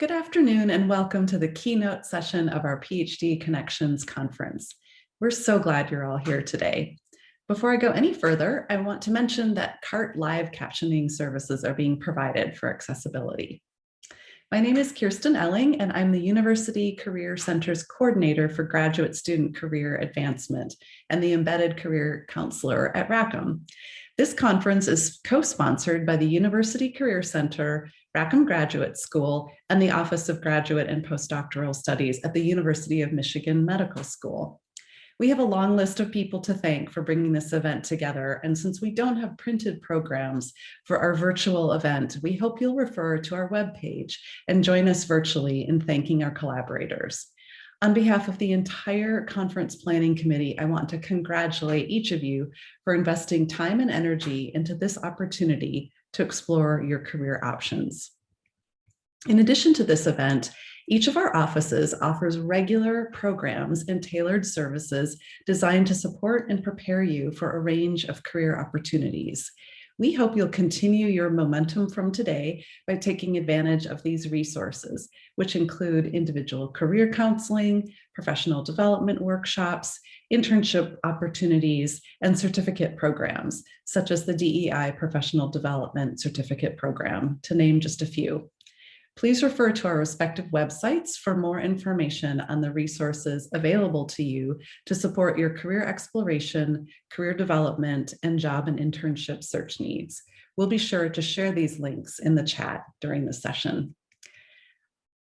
Good afternoon and welcome to the keynote session of our PhD Connections Conference. We're so glad you're all here today. Before I go any further, I want to mention that CART live captioning services are being provided for accessibility. My name is Kirsten Elling and I'm the University Career Center's coordinator for graduate student career advancement and the embedded career counselor at Rackham. This conference is co-sponsored by the University Career Center, Rackham Graduate School, and the Office of Graduate and Postdoctoral Studies at the University of Michigan Medical School. We have a long list of people to thank for bringing this event together. And since we don't have printed programs for our virtual event, we hope you'll refer to our webpage and join us virtually in thanking our collaborators. On behalf of the entire conference planning committee, I want to congratulate each of you for investing time and energy into this opportunity to explore your career options. In addition to this event, each of our offices offers regular programs and tailored services designed to support and prepare you for a range of career opportunities. We hope you'll continue your momentum from today by taking advantage of these resources, which include individual career counseling, professional development workshops, internship opportunities, and certificate programs, such as the DEI Professional Development Certificate Program, to name just a few. Please refer to our respective websites for more information on the resources available to you to support your career exploration, career development, and job and internship search needs. We'll be sure to share these links in the chat during the session.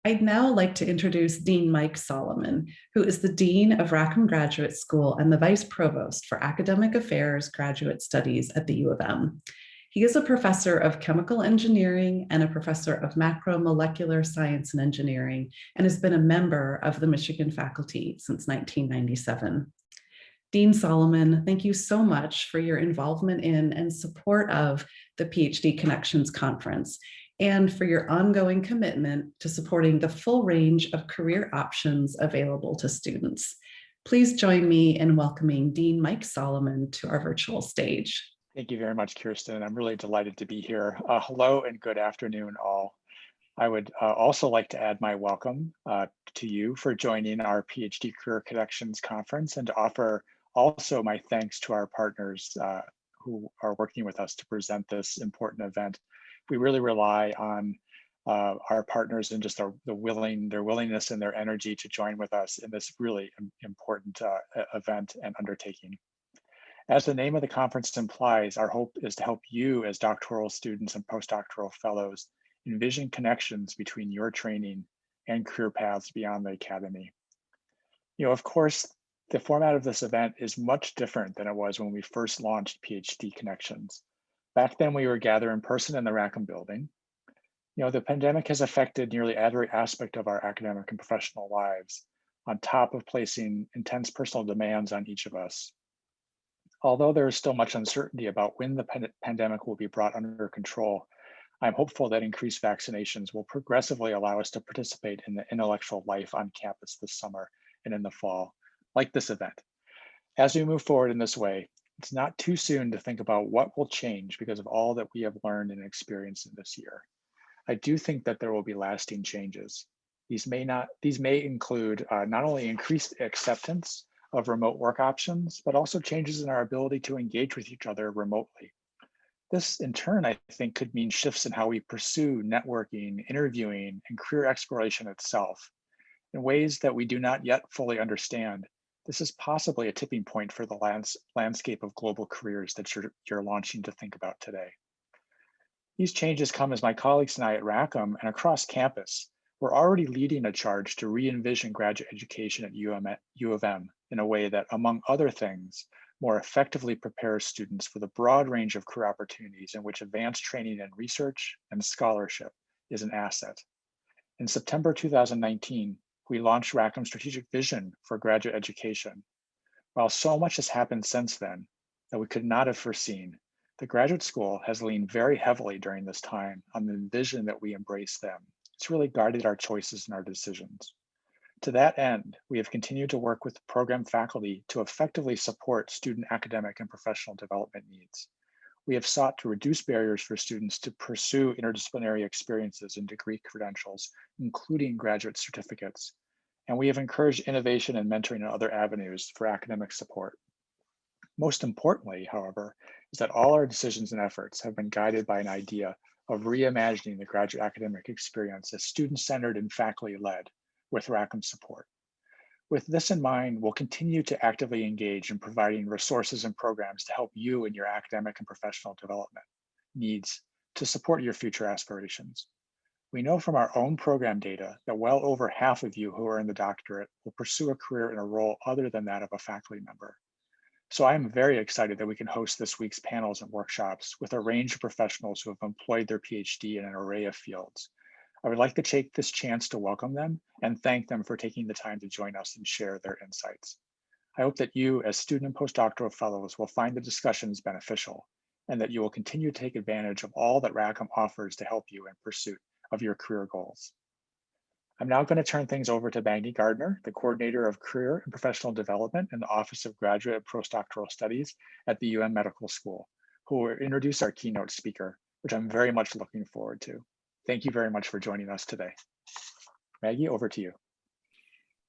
I'd now like to introduce Dean Mike Solomon, who is the Dean of Rackham Graduate School and the Vice Provost for Academic Affairs Graduate Studies at the U of M. He is a professor of chemical engineering and a professor of macromolecular science and engineering, and has been a member of the Michigan faculty since 1997. Dean Solomon, thank you so much for your involvement in and support of the PhD Connections Conference and for your ongoing commitment to supporting the full range of career options available to students. Please join me in welcoming Dean Mike Solomon to our virtual stage. Thank you very much, Kirsten. I'm really delighted to be here. Uh, hello and good afternoon, all. I would uh, also like to add my welcome uh, to you for joining our PhD Career Connections Conference and to offer also my thanks to our partners uh, who are working with us to present this important event. We really rely on uh, our partners and just our, the willing, their willingness and their energy to join with us in this really important uh, event and undertaking. As the name of the conference implies, our hope is to help you as doctoral students and postdoctoral fellows envision connections between your training and career paths beyond the academy. You know, of course, the format of this event is much different than it was when we first launched PhD Connections. Back then we were gathered in person in the Rackham building. You know, the pandemic has affected nearly every aspect of our academic and professional lives on top of placing intense personal demands on each of us. Although there is still much uncertainty about when the pandemic will be brought under control, I'm hopeful that increased vaccinations will progressively allow us to participate in the intellectual life on campus this summer and in the fall, like this event. As we move forward in this way, it's not too soon to think about what will change because of all that we have learned and experienced in this year. I do think that there will be lasting changes. These may not, these may include uh, not only increased acceptance of remote work options, but also changes in our ability to engage with each other remotely. This in turn, I think could mean shifts in how we pursue networking, interviewing, and career exploration itself in ways that we do not yet fully understand. This is possibly a tipping point for the lands landscape of global careers that you're, you're launching to think about today. These changes come as my colleagues and I at Rackham and across campus, we're already leading a charge to re-envision graduate education at U of M in a way that, among other things, more effectively prepares students for the broad range of career opportunities in which advanced training and research and scholarship is an asset. In September 2019, we launched Rackham's strategic vision for graduate education. While so much has happened since then that we could not have foreseen, the graduate school has leaned very heavily during this time on the vision that we embrace them. It's really guided our choices and our decisions. To that end, we have continued to work with program faculty to effectively support student academic and professional development needs. we have sought to reduce barriers for students to pursue interdisciplinary experiences and degree credentials, including graduate certificates. And we have encouraged innovation and mentoring in other avenues for academic support. Most importantly, however, is that all our decisions and efforts have been guided by an idea of reimagining the graduate academic experience as student-centered and faculty-led with Rackham support. With this in mind, we'll continue to actively engage in providing resources and programs to help you in your academic and professional development needs to support your future aspirations. We know from our own program data that well over half of you who are in the doctorate will pursue a career in a role other than that of a faculty member. So I'm very excited that we can host this week's panels and workshops with a range of professionals who have employed their PhD in an array of fields, I would like to take this chance to welcome them and thank them for taking the time to join us and share their insights. I hope that you as student and postdoctoral fellows will find the discussions beneficial and that you will continue to take advantage of all that Rackham offers to help you in pursuit of your career goals. I'm now going to turn things over to Maggie Gardner, the Coordinator of Career and Professional Development in the Office of Graduate and Postdoctoral Studies at the UM Medical School, who will introduce our keynote speaker, which I'm very much looking forward to. Thank you very much for joining us today. Maggie, over to you.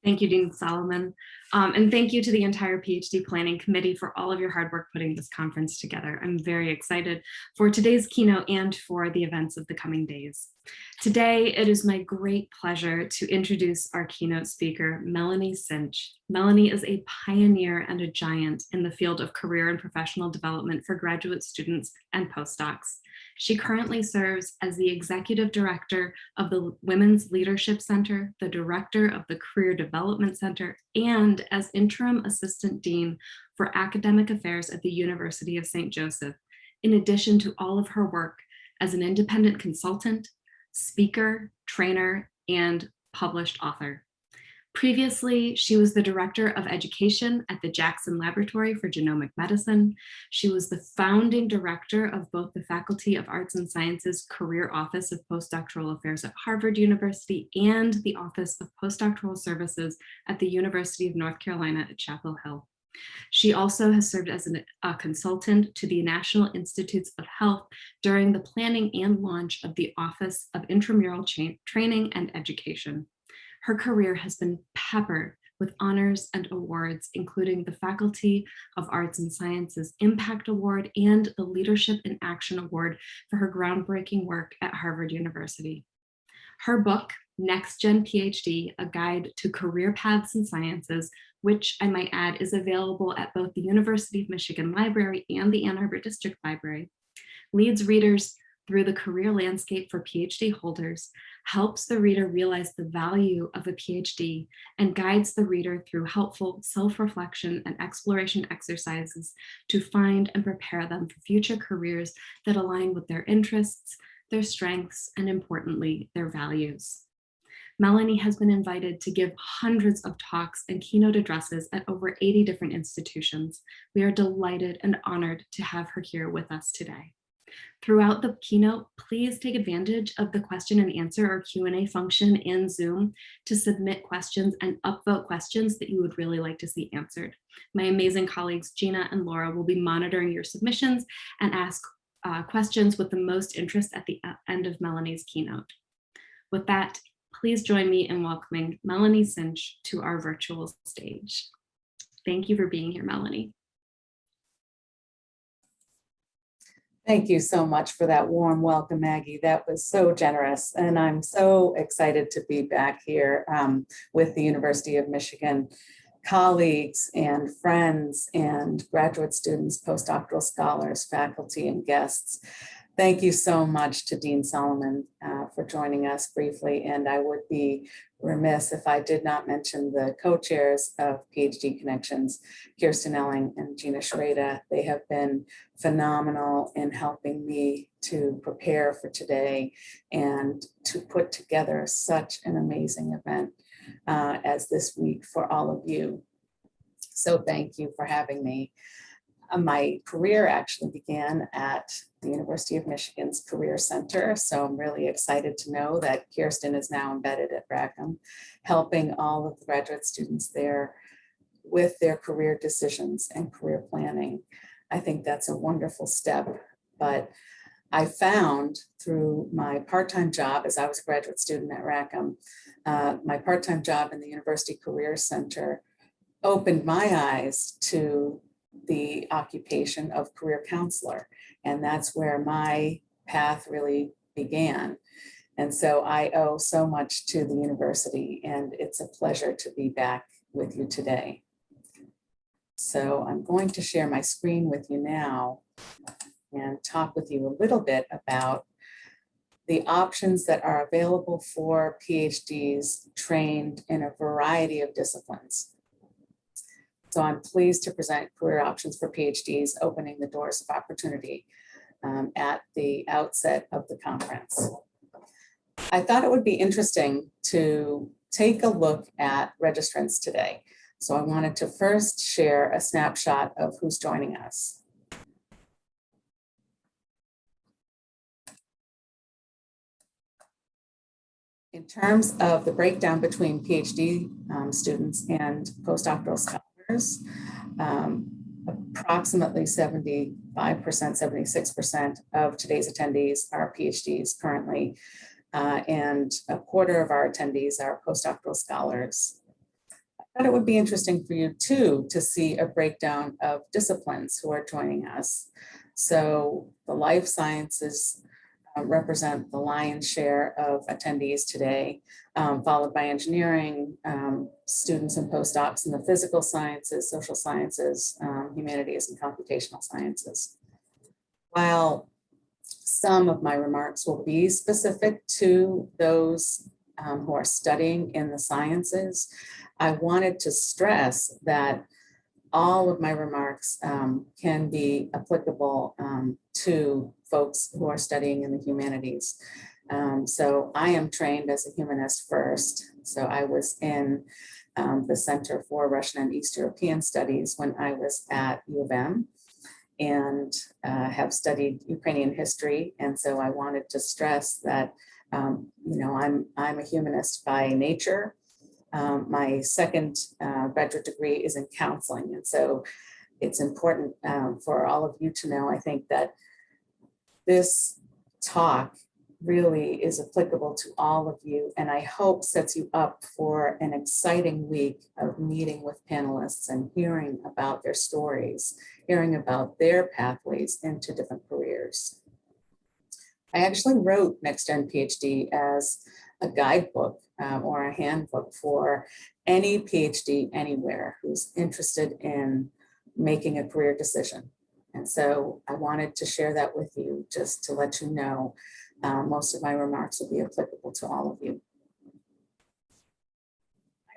Thank you, Dean Solomon. Um, and thank you to the entire PhD Planning Committee for all of your hard work putting this conference together. I'm very excited for today's keynote and for the events of the coming days. Today, it is my great pleasure to introduce our keynote speaker, Melanie Sinche. Melanie is a pioneer and a giant in the field of career and professional development for graduate students and postdocs. She currently serves as the executive director of the Women's Leadership Center, the director of the Career Development Center, and as interim assistant dean for academic affairs at the University of St. Joseph, in addition to all of her work as an independent consultant, speaker, trainer, and published author. Previously, she was the Director of Education at the Jackson Laboratory for Genomic Medicine. She was the founding director of both the Faculty of Arts and Sciences Career Office of Postdoctoral Affairs at Harvard University and the Office of Postdoctoral Services at the University of North Carolina at Chapel Hill. She also has served as an, a consultant to the National Institutes of Health during the planning and launch of the Office of Intramural Training and Education. Her career has been peppered with honors and awards, including the Faculty of Arts and Sciences Impact Award and the Leadership in Action Award for her groundbreaking work at Harvard University. Her book, Next Gen PhD, A Guide to Career Paths in Sciences, which I might add is available at both the University of Michigan Library and the Ann Arbor District Library, leads readers through the career landscape for PhD holders, helps the reader realize the value of a PhD and guides the reader through helpful self-reflection and exploration exercises to find and prepare them for future careers that align with their interests, their strengths, and importantly, their values. Melanie has been invited to give hundreds of talks and keynote addresses at over 80 different institutions. We are delighted and honored to have her here with us today. Throughout the keynote, please take advantage of the question and answer or Q&A function in Zoom to submit questions and upvote questions that you would really like to see answered. My amazing colleagues Gina and Laura will be monitoring your submissions and ask uh, questions with the most interest at the uh, end of Melanie's keynote. With that, please join me in welcoming Melanie Sinche to our virtual stage. Thank you for being here, Melanie. Thank you so much for that warm welcome, Maggie. That was so generous. And I'm so excited to be back here um, with the University of Michigan colleagues and friends and graduate students, postdoctoral scholars, faculty and guests. Thank you so much to Dean Solomon uh, for joining us briefly. And I would be remiss if I did not mention the co-chairs of PhD Connections, Kirsten Elling and Gina Shreda. They have been phenomenal in helping me to prepare for today and to put together such an amazing event uh, as this week for all of you. So thank you for having me. Uh, my career actually began at the University of Michigan's Career Center. So I'm really excited to know that Kirsten is now embedded at Rackham, helping all of the graduate students there with their career decisions and career planning. I think that's a wonderful step but I found through my part-time job as I was a graduate student at Rackham, uh, my part-time job in the University Career Center opened my eyes to the occupation of career counselor. And that's where my path really began. And so I owe so much to the university and it's a pleasure to be back with you today. So I'm going to share my screen with you now and talk with you a little bit about the options that are available for PhDs trained in a variety of disciplines. So I'm pleased to present career options for PhDs, opening the doors of opportunity um, at the outset of the conference. I thought it would be interesting to take a look at registrants today. So I wanted to first share a snapshot of who's joining us. In terms of the breakdown between PhD um, students and postdoctoral scholars, um, approximately 75%, 76% of today's attendees are PhDs currently, uh, and a quarter of our attendees are postdoctoral scholars. I thought it would be interesting for you too to see a breakdown of disciplines who are joining us. So the life sciences represent the lion's share of attendees today, um, followed by engineering, um, students and postdocs in the physical sciences, social sciences, um, humanities, and computational sciences. While some of my remarks will be specific to those um, who are studying in the sciences, I wanted to stress that all of my remarks um, can be applicable um, to folks who are studying in the humanities. Um, so I am trained as a humanist first. So I was in um, the Center for Russian and East European Studies when I was at U of M and uh, have studied Ukrainian history. And so I wanted to stress that, um, you know, I'm, I'm a humanist by nature. Um, my second uh, graduate degree is in counseling. And so it's important um, for all of you to know, I think that this talk really is applicable to all of you and I hope sets you up for an exciting week of meeting with panelists and hearing about their stories, hearing about their pathways into different careers. I actually wrote Next Gen PhD as a guidebook um, or a handbook for any PhD anywhere who's interested in making a career decision. And so I wanted to share that with you just to let you know uh, most of my remarks will be applicable to all of you.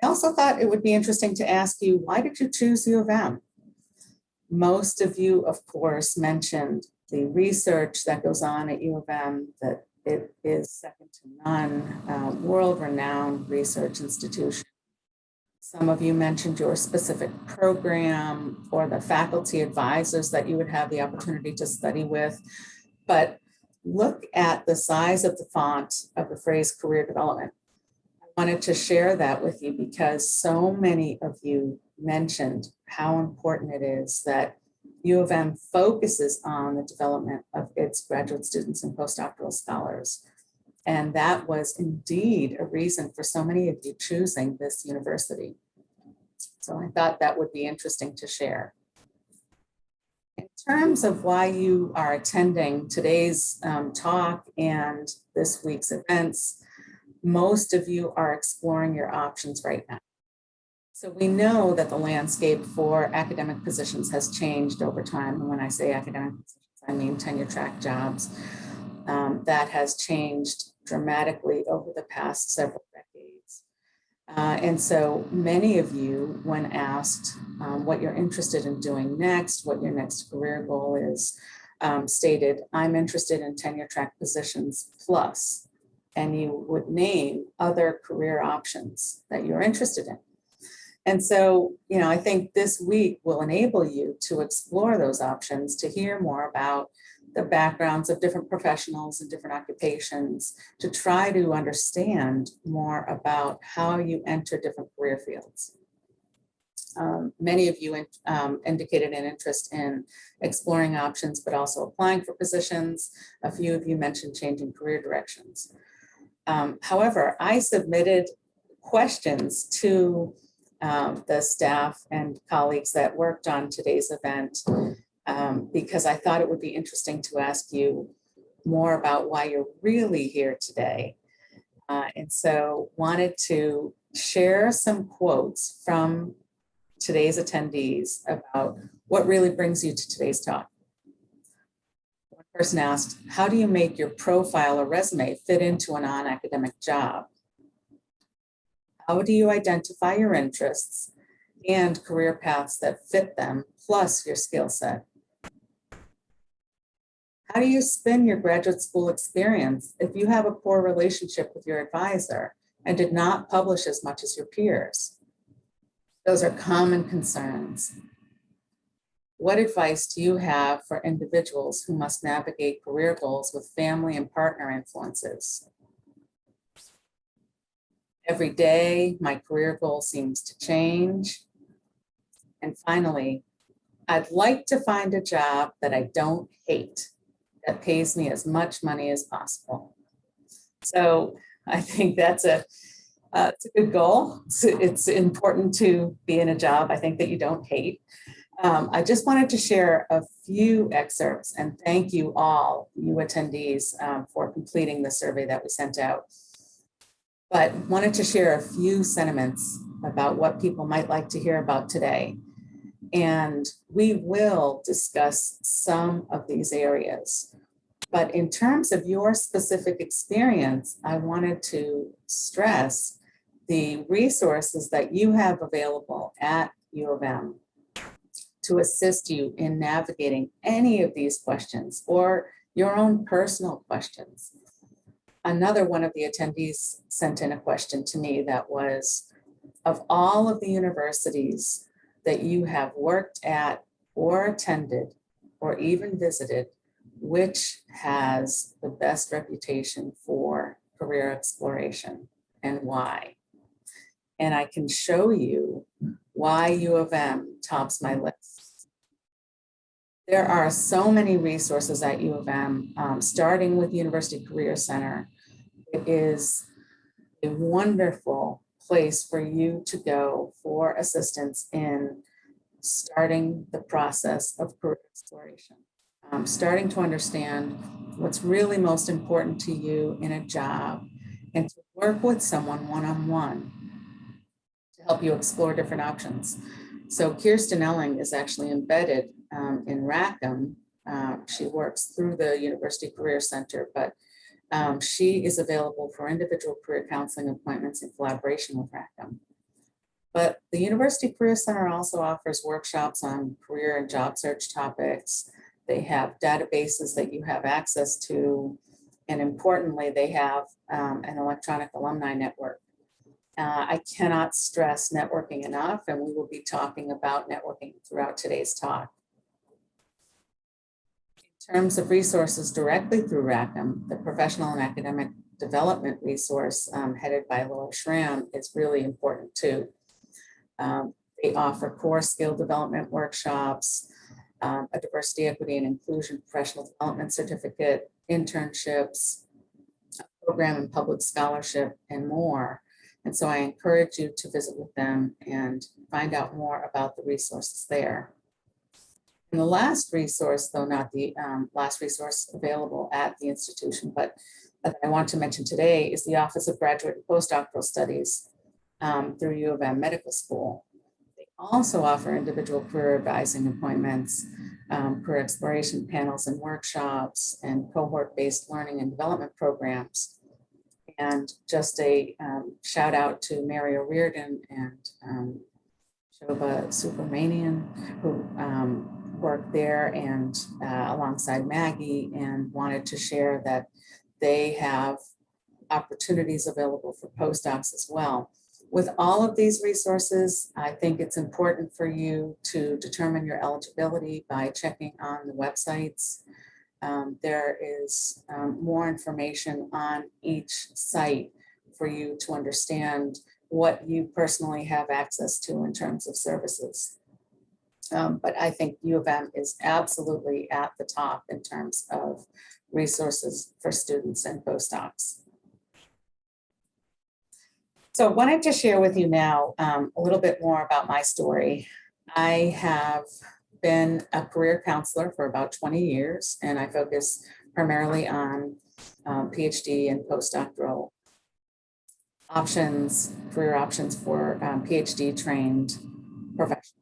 I also thought it would be interesting to ask you, why did you choose U of M? Most of you, of course, mentioned the research that goes on at U of M, that it is second to none, uh, world-renowned research institution. Some of you mentioned your specific program or the faculty advisors that you would have the opportunity to study with. But look at the size of the font of the phrase career development. I wanted to share that with you because so many of you mentioned how important it is that U of M focuses on the development of its graduate students and postdoctoral scholars. And that was indeed a reason for so many of you choosing this university. So I thought that would be interesting to share. In terms of why you are attending today's um, talk and this week's events, most of you are exploring your options right now. So we know that the landscape for academic positions has changed over time. And when I say academic positions, I mean tenure track jobs. Um, that has changed dramatically over the past several decades. Uh, and so many of you, when asked um, what you're interested in doing next, what your next career goal is, um, stated, I'm interested in tenure track positions plus, and you would name other career options that you're interested in. And so, you know, I think this week will enable you to explore those options, to hear more about the backgrounds of different professionals and different occupations, to try to understand more about how you enter different career fields. Um, Many of you in- um, indicated an interest in exploring options, but also applying for positions. A few of you mentioned changing career directions. Um, However, I submitted questions to um, the staff and colleagues that worked on today's event um, because I thought it would be interesting to ask you more about why you're really here today. Uh, And so wanted to share some quotes from today's attendees about what really brings you to today's talk. One person asked, how do you make your profile or resume fit into a non-academic job? How do you identify your interests and career paths that fit them, plus your skill set? How do you spin your graduate school experience if you have a poor relationship with your advisor and did not publish as much as your peers? Those are common concerns. What advice do you have for individuals who must navigate career goals with family and partner influences? Every day, my career goal seems to change. And finally, I'd like to find a job that I don't hate, that pays me as much money as possible. So I think that's a, uh, it's a good goal. It's, it's important to be in a job, I think that you don't hate. Um, I just wanted to share a few excerpts and thank you all, you attendees, um, for completing the survey that we sent out. But wanted to share a few sentiments about what people might like to hear about today. And we will discuss some of these areas. But in terms of your specific experience, I wanted to stress the resources that you have available at U of M to assist you in navigating any of these questions or your own personal questions. Another one of the attendees sent in a question to me that was, of all of the universities that you have worked at or attended or even visited, which has the best reputation for career exploration and why? And I can show you why U of M tops my list. There are so many resources at U of M, um, starting with University Career Center. It is a wonderful place for you to go for assistance in starting the process of career exploration. Um, starting to understand what's really most important to you in a job and to work with someone one-on-one to help you explore different options. So Kirsten Elling is actually embedded um, in Rackham. Uh, she works through the University Career Center, but um, she is available for individual career counseling appointments in collaboration with Rackham. But the University Career Center also offers workshops on career and job search topics. They have databases that you have access to. And importantly, they have um, an electronic alumni network. Uh, I cannot stress networking enough, and we will be talking about networking throughout today's talk. Terms of resources directly through Rackham, the professional and academic development resource um, headed by Laura Schram is really important too. Um, they offer core skill development workshops, um, a diversity, equity, and inclusion professional development certificate, internships, program in public scholarship, and more. And so I encourage you to visit with them and find out more about the resources there. And the last resource, though not the um, last resource available at the institution, but that I want to mention today is the Office of Graduate and Postdoctoral Studies um, through U of M Medical School. They also offer individual career advising appointments, um, career exploration panels and workshops, and cohort-based learning and development programs. And just a um, shout out to Mary O'Riordan and um, Shobha Subramanian, who worked there and uh, alongside Maggie and wanted to share that they have opportunities available for postdocs as well. With all of these resources, I think it's important for you to determine your eligibility by checking on the websites. Um, there is um, more information on each site for you to understand what you personally have access to in terms of services. Um, But I think U of M is absolutely at the top in terms of resources for students and postdocs. So I wanted to share with you now um, a little bit more about my story. I have been a career counselor for about 20 years, and I focus primarily on um, PhD and postdoctoral options, career options for um, PhD trained professionals.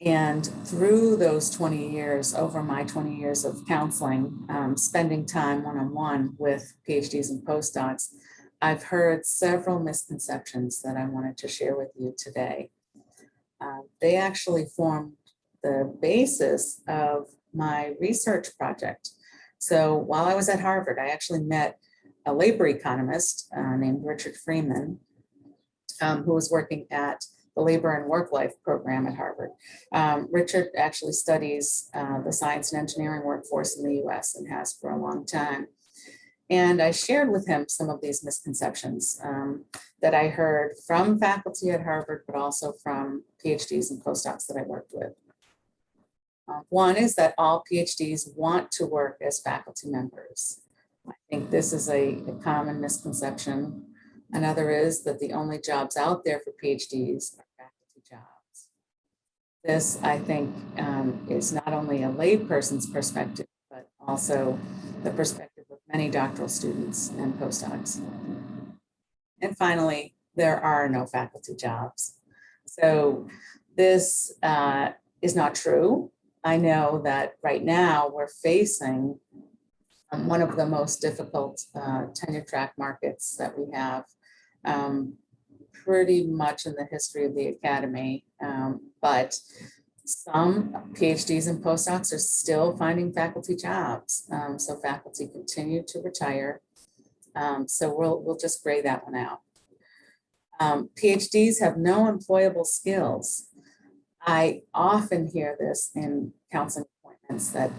And through those 20 years, over my 20 years of counseling, um, spending time one-on-one with PhDs and postdocs, I've heard several misconceptions that I wanted to share with you today. Uh, They actually formed the basis of my research project. So while I was at Harvard, I actually met a labor economist uh, named Richard Freeman, um, who was working at the Labor and Work Life program at Harvard. Um, Richard actually studies uh, the science and engineering workforce in the US and has for a long time. And I shared with him some of these misconceptions um, that I heard from faculty at Harvard, but also from PhDs and postdocs that I worked with. Uh, One is that all PhDs want to work as faculty members. I think this is a, a common misconception. Another is that the only jobs out there for PhDs. This, I think, um, is not only a layperson's perspective, but also the perspective of many doctoral students and postdocs. And finally, there are no faculty jobs. So this uh, is not true. I know that right now we're facing one of the most difficult uh, tenure track markets that we have um, pretty much in the history of the academy. Um, But some PhDs and postdocs are still finding faculty jobs. Um, So faculty continue to retire. Um, So we'll, we'll just gray that one out. Um, PhDs have no employable skills. I often hear this in counseling appointments that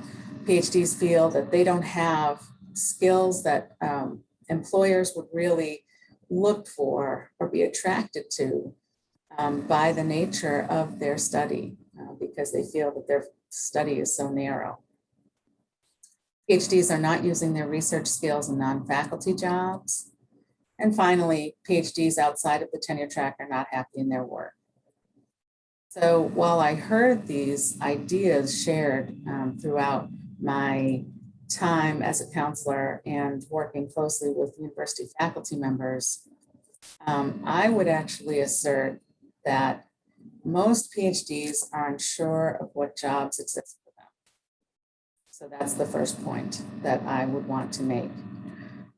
PhDs feel that they don't have skills that um, employers would really look for or be attracted to um, by the nature of their study uh, because they feel that their study is so narrow. PhDs are not using their research skills in non-faculty jobs. And finally, PhDs outside of the tenure track are not happy in their work. So while I heard these ideas shared um, throughout my time as a counselor and working closely with university faculty members, um, I would actually assert that most PhDs are unsure of what jobs exist for them. So that's the first point that I would want to make.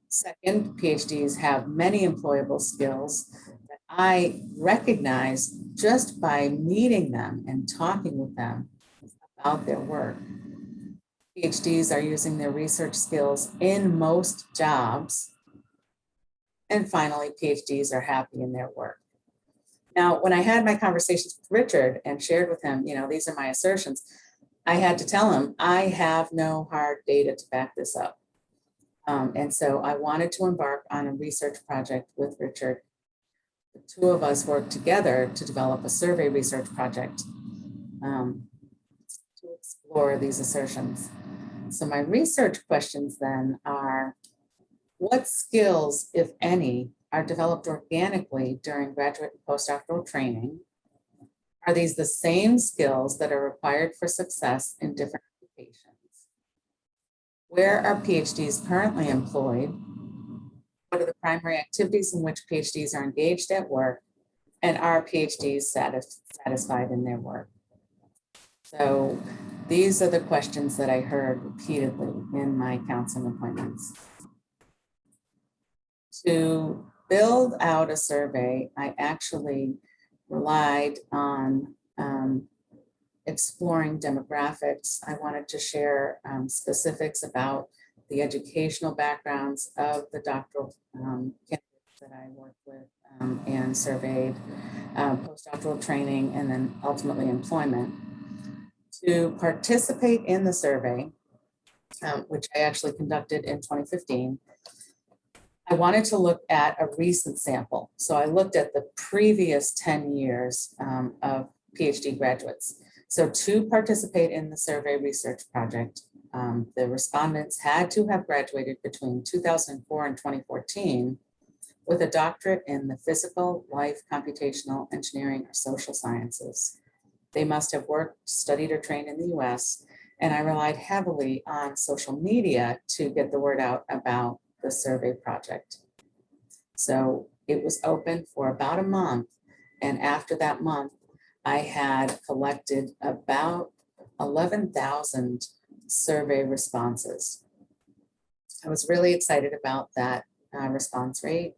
Second, PhDs have many employable skills that I recognize just by meeting them and talking with them about their work. PhDs are using their research skills in most jobs. And finally, PhDs are happy in their work. Now, when I had my conversations with Richard and shared with him, you know, these are my assertions, I had to tell him, I have no hard data to back this up. Um, and so I wanted to embark on a research project with Richard. The two of us worked together to develop a survey research project um, to explore these assertions. So my research questions then are, what skills, if any, are developed organically during graduate and postdoctoral training? Are these the same skills that are required for success in different occupations? Where are PhDs currently employed? What are the primary activities in which PhDs are engaged at work? And are PhDs satisfied in their work? So these are the questions that I heard repeatedly in my counseling appointments. To build out a survey, I actually relied on um, exploring demographics. I wanted to share um, specifics about the educational backgrounds of the doctoral um, candidates that I worked with um, and surveyed, um, postdoctoral training, and then ultimately employment. To participate in the survey, um, which I actually conducted in 2015, I wanted to look at a recent sample. So I looked at the previous 10 years um, of PhD graduates. So to participate in the survey research project, um, the respondents had to have graduated between 2004 and 2014 with a doctorate in the physical, life, computational, engineering, or social sciences. They must have worked, studied, or trained in the US, and I relied heavily on social media to get the word out about the survey project. So it was open for about a month, and after that month, I had collected about 11,000 survey responses. I was really excited about that uh, response rate.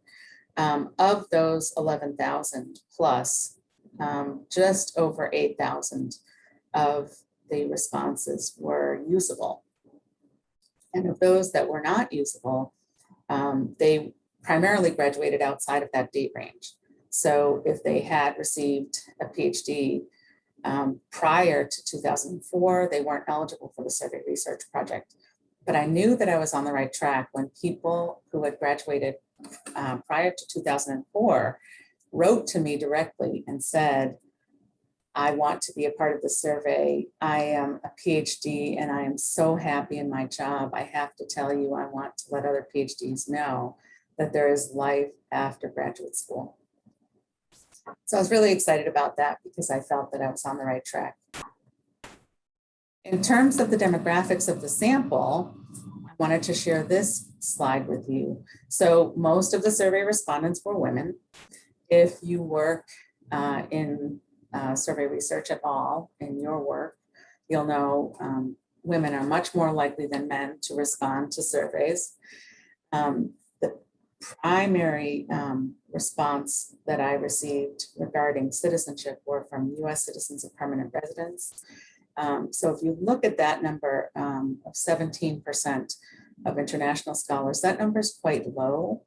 Um, of those 11,000 plus, um, just over 8,000 of the responses were usable. And of those that were not usable, um, they primarily graduated outside of that date range. So if they had received a PhD um, prior to 2004, they weren't eligible for the survey research project. But I knew that I was on the right track when people who had graduated um, prior to 2004 wrote to me directly and said, I want to be a part of the survey. I am a PhD and I am so happy in my job. I have to tell you, I want to let other PhDs know that there is life after graduate school. So I was really excited about that because I felt that I was on the right track. In terms of the demographics of the sample, I wanted to share this slide with you. So most of the survey respondents were women. If you work uh, in uh, survey research at all in your work, you'll know um, women are much more likely than men to respond to surveys. Um, the primary um, response that I received regarding citizenship were from US citizens of permanent residence. Um, so if you look at that number um, of 17% of international scholars, that number is quite low.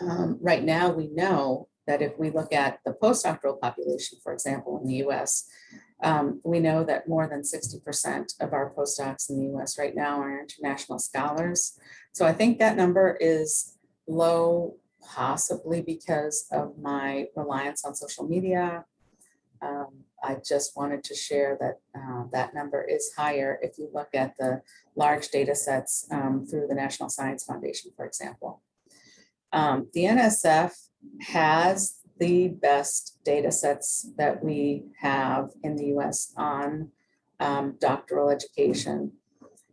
Um, right now, we know that if we look at the postdoctoral population, for example, in the US, um, we know that more than 60% of our postdocs in the US right now are international scholars. So I think that number is low, possibly because of my reliance on social media. Um, I just wanted to share that uh, that number is higher if you look at the large data sets um, through the National Science Foundation, for example. Um, the NSF has the best data sets that we have in the US on um, doctoral education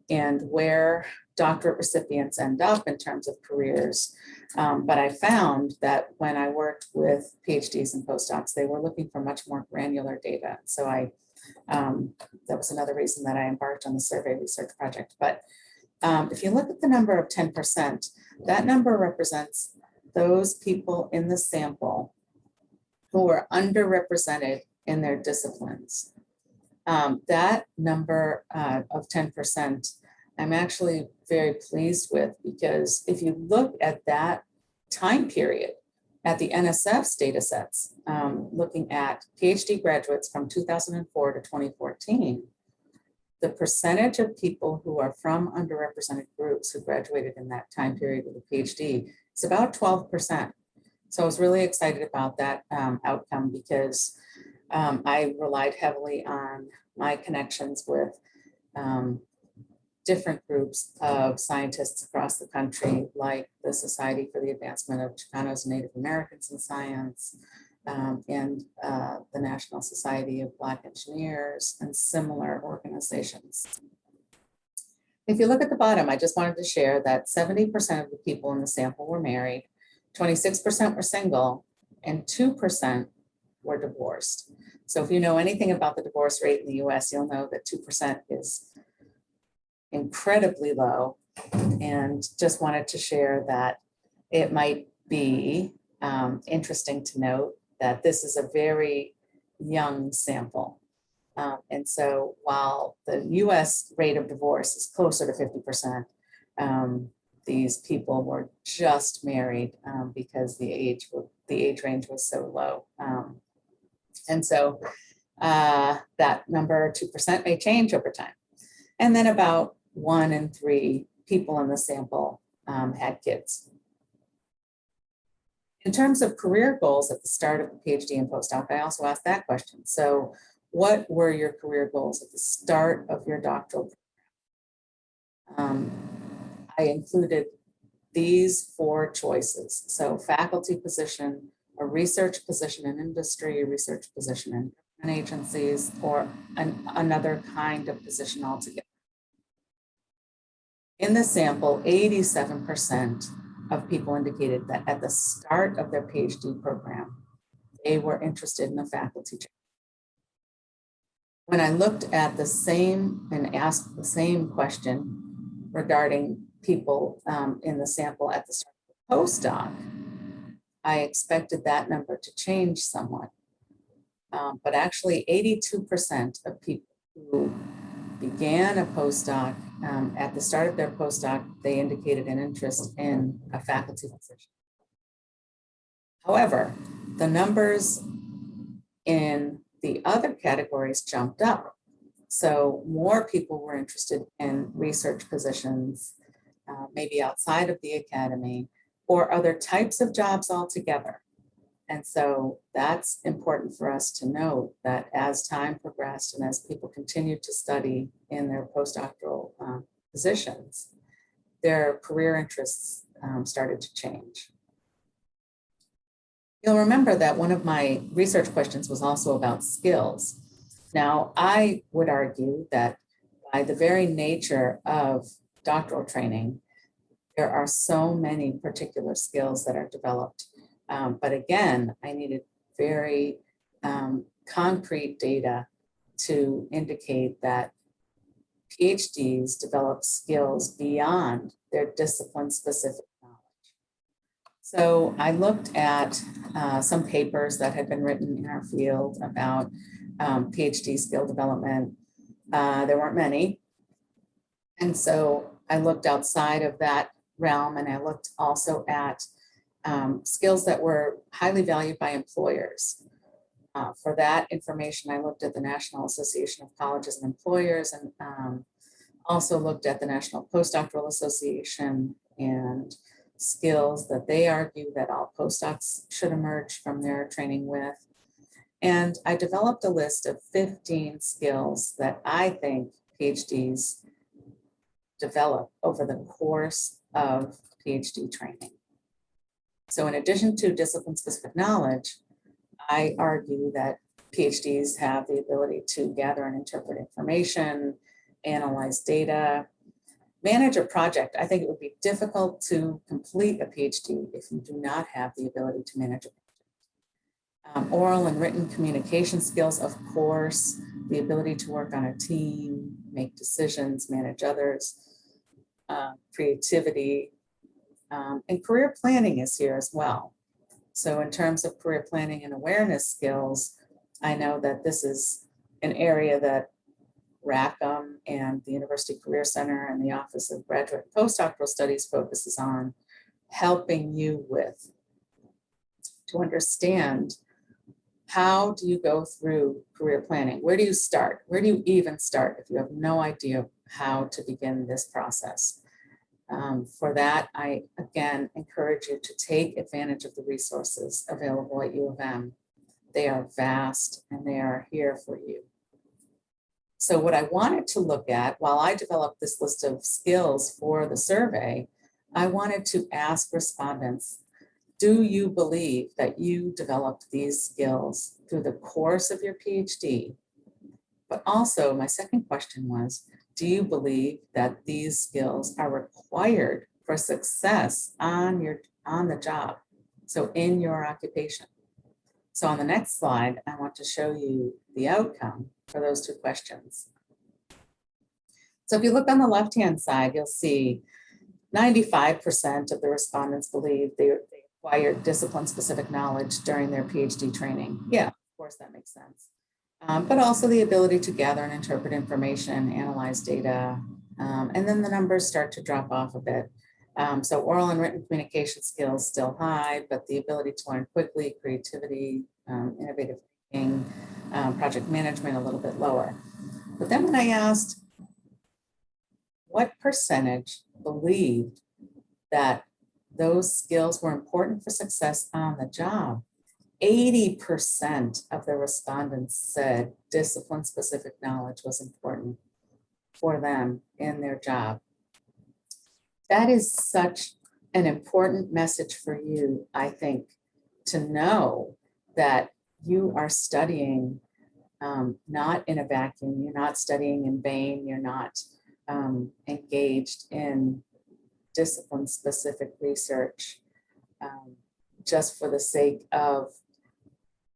and where doctorate recipients end up in terms of careers. Um, but I found that when I worked with PhDs and postdocs, they were looking for much more granular data. So I, um, that was another reason that I embarked on the survey research project. But um, if you look at the number of 10%, that number represents those people in the sample who are underrepresented in their disciplines. Um, that number uh, of 10%, I'm actually very pleased with because if you look at that time period at the NSF's data sets, um, looking at PhD graduates from 2004 to 2014, the percentage of people who are from underrepresented groups who graduated in that time period with a PhD is about 12%. So I was really excited about that um, outcome because um, I relied heavily on my connections with um, different groups of scientists across the country, like the Society for the Advancement of Chicanos and Native Americans in Science, um, and uh, the National Society of Black Engineers and similar organizations. If you look at the bottom, I just wanted to share that 70% of the people in the sample were married, 26% were single, and 2% were divorced. So if you know anything about the divorce rate in the US, you'll know that 2% is incredibly low. And just wanted to share that it might be um, interesting to note that this is a very young sample. Um, and so while the US rate of divorce is closer to 50%, um, these people were just married um, because the age the age range was so low. Um, and so uh, that number 2% may change over time. And then about one in three people in the sample um, had kids. In terms of career goals at the start of the PhD and postdoc, I also asked that question. So what were your career goals at the start of your doctoral? Um, I included these four choices. So faculty position, a research position in industry, a research position in government agencies, or an, another kind of position altogether. In the sample, 87% of people indicated that at the start of their PhD program, they were interested in a faculty job. When I looked at the same and asked the same question regarding people um, in the sample at the start of the postdoc, I expected that number to change somewhat. Um, but actually 82% of people who began a postdoc um, at the start of their postdoc, they indicated an interest in a faculty position. However, the numbers in the other categories jumped up. So more people were interested in research positions, uh, maybe outside of the academy, or other types of jobs altogether. And so that's important for us to note that as time progressed and as people continued to study in their postdoctoral um, positions, their career interests um, started to change. You'll remember that one of my research questions was also about skills. Now, I would argue that by the very nature of doctoral training, there are so many particular skills that are developed. Um, but again, I needed very um, concrete data to indicate that PhDs develop skills beyond their discipline specific knowledge. So I looked at uh, some papers that had been written in our field about um, PhD skill development. Uh, there weren't many. And so I looked outside of that realm and I looked also at um, skills that were highly valued by employers. Uh, for that information, I looked at the National Association of Colleges and Employers and um, also looked at the National Postdoctoral Association and skills that they argue that all postdocs should emerge from their training with. And I developed a list of 15 skills that I think PhDs develop over the course of PhD training. So in addition to discipline-specific knowledge, I argue that PhDs have the ability to gather and interpret information, analyze data, manage a project. I think it would be difficult to complete a PhD if you do not have the ability to manage a project. Um, oral and written communication skills, of course, the ability to work on a team, make decisions, manage others, uh, creativity, um, and career planning is here as well. So in terms of career planning and awareness skills, I know that this is an area that Rackham and the University Career Center and the Office of Graduate Postdoctoral Studies focuses on helping you with to understand how do you go through career planning? Where do you start? Where do you even start if you have no idea how to begin this process? Um, for that, I again encourage you to take advantage of the resources available at U of M. They are vast and they are here for you. So what I wanted to look at while I developed this list of skills for the survey, I wanted to ask respondents, do you believe that you developed these skills through the course of your PhD? But also my second question was, do you believe that these skills are required for success on your on the job? So in your occupation. So on the next slide, I want to show you the outcome for those two questions. So if you look on the left-hand side, you'll see 95% of the respondents believe they, they acquired discipline-specific knowledge during their PhD training. Yeah, of course, that makes sense um, but also the ability to gather and interpret information, analyze data, um, and then the numbers start to drop off a bit. Um, so oral and written communication skills still high, but the ability to learn quickly, creativity, um, innovative thinking, um, project management a little bit lower. But then when I asked what percentage believed that those skills were important for success on the job. 80% of the respondents said discipline-specific knowledge was important for them in their job. That is such an important message for you, I think, to know that you are studying um, not in a vacuum, you're not studying in vain, you're not um, engaged in discipline-specific research um, just for the sake of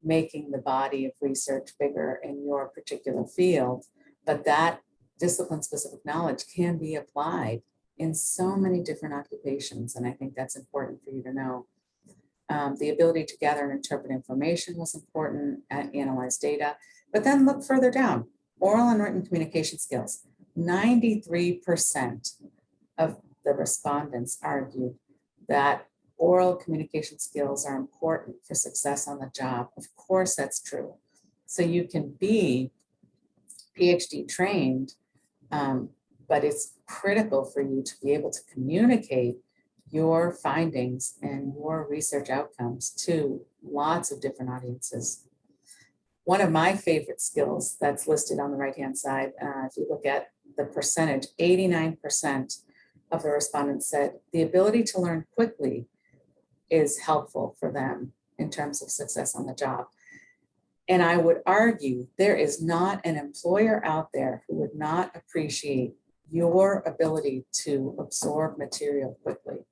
making the body of research bigger in your particular field, but that discipline-specific knowledge can be applied in so many different occupations, and I think that's important for you to know. Um, the ability to gather and interpret information was important, and analyze data, but then look further down, oral and written communication skills. 93% of the respondents argued that oral communication skills are important for success on the job. Of course, that's true. So you can be PhD trained, um, but it's critical for you to be able to communicate your findings and your research outcomes to lots of different audiences. One of my favorite skills that's listed on the right-hand side, uh, if you look at the percentage, 89% of the respondents said the ability to learn quickly is helpful for them in terms of success on the job. And I would argue there is not an employer out there who would not appreciate your ability to absorb material quickly.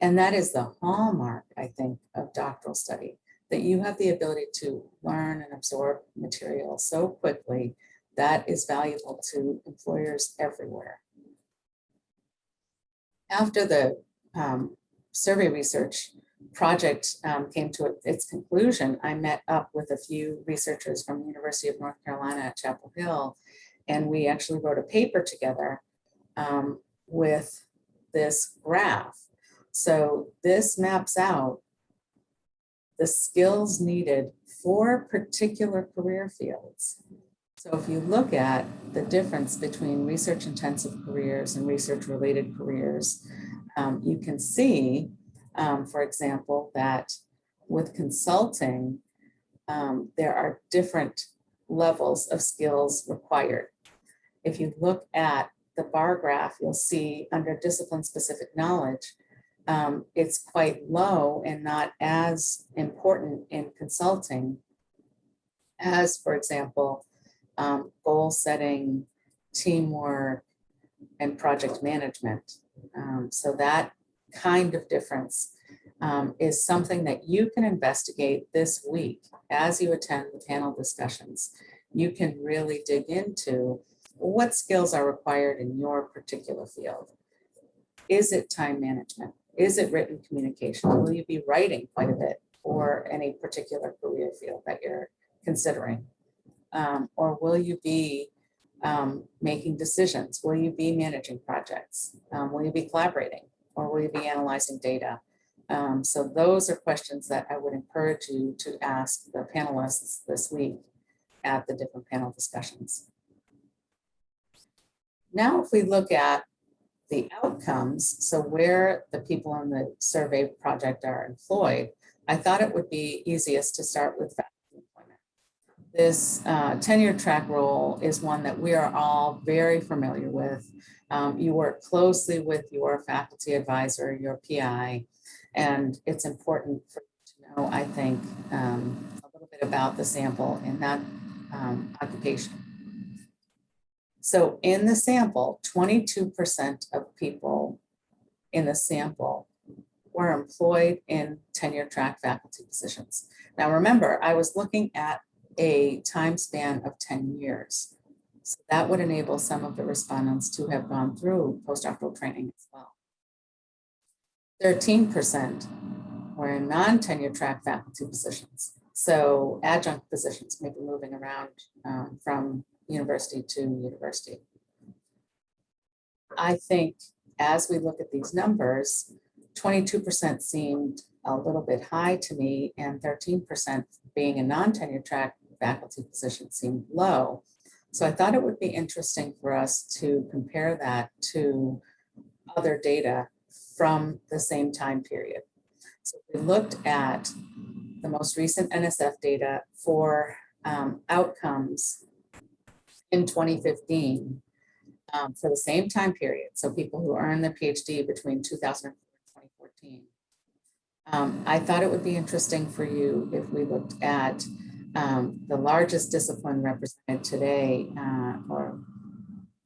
And that is the hallmark, I think, of doctoral study, that you have the ability to learn and absorb material so quickly that is valuable to employers everywhere. After the um, survey research project um, came to its conclusion, I met up with a few researchers from the University of North Carolina at Chapel Hill, and we actually wrote a paper together um, with this graph. So this maps out the skills needed for particular career fields. So if you look at the difference between research intensive careers and research related careers, um, you can see, um, for example, that with consulting, um, there are different levels of skills required. If you look at the bar graph, you'll see under discipline specific knowledge, um, it's quite low and not as important in consulting as, for example, um, goal setting, teamwork, and project management. Um, so that kind of difference um, is something that you can investigate this week as you attend the panel discussions. You can really dig into what skills are required in your particular field. Is it time management? Is it written communication? Will you be writing quite a bit for any particular career field that you're considering? Um, or will you be um, making decisions? Will you be managing projects? Um, will you be collaborating? Or will you be analyzing data? Um, so those are questions that I would encourage you to ask the panelists this week at the different panel discussions. Now, if we look at the outcomes, so where the people in the survey project are employed, I thought it would be easiest to start with employment. This uh, tenure track role is one that we are all very familiar with. Um, you work closely with your faculty advisor, your PI, and it's important for you to know, I think, um, a little bit about the sample in that um, occupation. So in the sample, 22% of people in the sample were employed in tenure track faculty positions. Now remember, I was looking at a time span of 10 years. So that would enable some of the respondents to have gone through postdoctoral training as well. 13% were in non-tenure track faculty positions. So adjunct positions, may be moving around um, from university to university. I think as we look at these numbers, 22% seemed a little bit high to me and 13% being a non-tenure track faculty position seemed low. So I thought it would be interesting for us to compare that to other data from the same time period. So we looked at the most recent NSF data for um, outcomes in 2015 um, for the same time period. So people who earned their PhD between 2004 and 2014. Um, I thought it would be interesting for you if we looked at um, the largest discipline represented today uh, or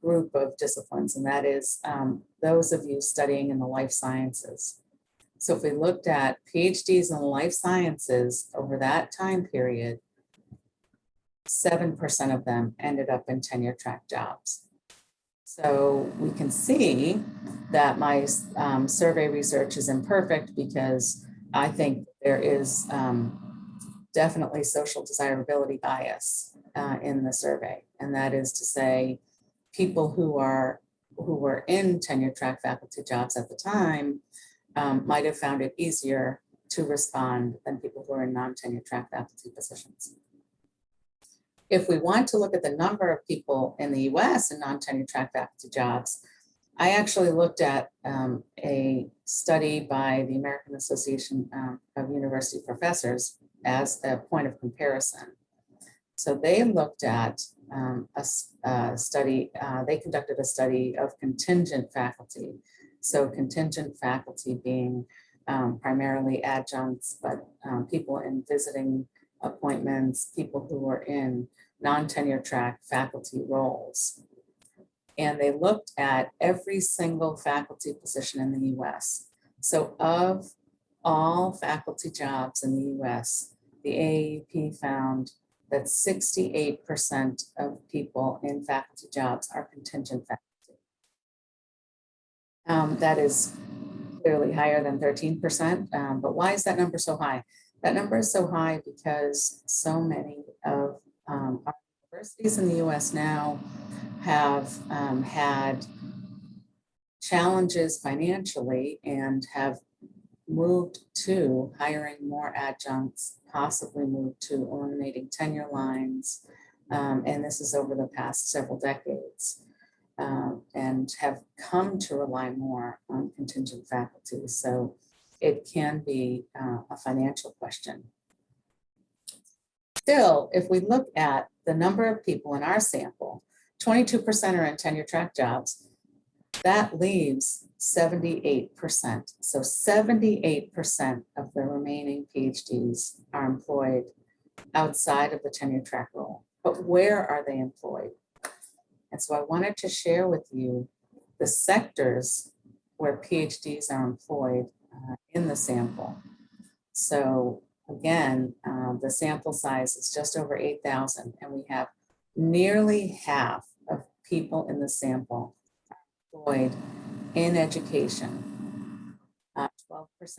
group of disciplines, and that is um, those of you studying in the life sciences. So if we looked at PhDs in life sciences over that time period, 7% of them ended up in tenure track jobs. So we can see that my um, survey research is imperfect because I think there is um, definitely social desirability bias uh, in the survey. And that is to say, people who are who were in tenure track faculty jobs at the time um, might have found it easier to respond than people who are in non-tenure track faculty positions. If we want to look at the number of people in the US in non-tenure track faculty jobs, I actually looked at um, a study by the American Association um, of University Professors as a point of comparison. So they looked at um, a, a, study, uh, they conducted a study of contingent faculty. So contingent faculty being um, primarily adjuncts, but um, people in visiting appointments, people who were in non-tenure track faculty roles. And they looked at every single faculty position in the US. So of all faculty jobs in the US, the AAUP found that 68% of people in faculty jobs are contingent faculty. Um, that is clearly higher than 13%, um, but why is that number so high? That number is so high because so many of um, our universities in the US now have um, had challenges financially and have moved to hiring more adjuncts, possibly moved to eliminating tenure lines. Um, and this is over the past several decades um, and have come to rely more on contingent faculty. So it can be uh, a financial question. Still, if we look at the number of people in our sample, 22% are in tenure track jobs, that leaves 78%. So 78% of the remaining PhDs are employed outside of the tenure track role. But where are they employed? And so I wanted to share with you the sectors where PhDs are employed uh, in the sample. So again, uh, the sample size is just over 8,000 and we have nearly half of people in the sample employed in education. 12%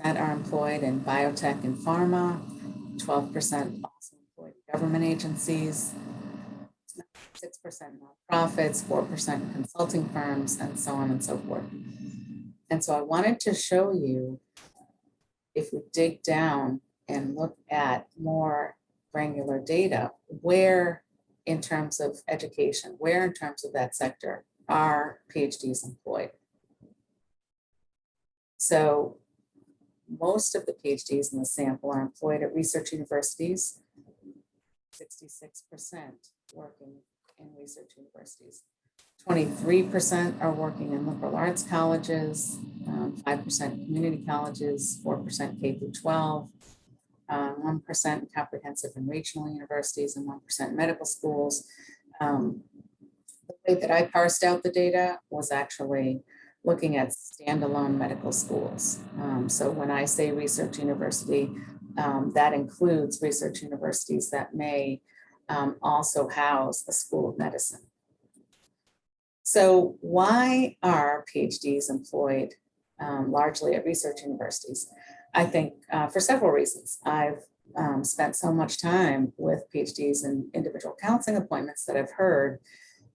uh, are employed in biotech and pharma, 12% also employed in government agencies, 6% nonprofits, 4% consulting firms, and so on and so forth. And so I wanted to show you, if we dig down and look at more granular data, where in terms of education, where in terms of that sector are PhDs employed. So most of the PhDs in the sample are employed at research universities, 66% working in research universities. 23% are working in liberal arts colleges, 5% um, community colleges, 4% K through 12, 1% um, comprehensive and regional universities, and 1% medical schools. Um, way that I parsed out the data was actually looking at standalone medical schools. Um, so when I say research university, um, that includes research universities that may um, also house a school of medicine. So why are PhDs employed um, largely at research universities? I think uh, for several reasons. I've um, spent so much time with PhDs and individual counseling appointments that I've heard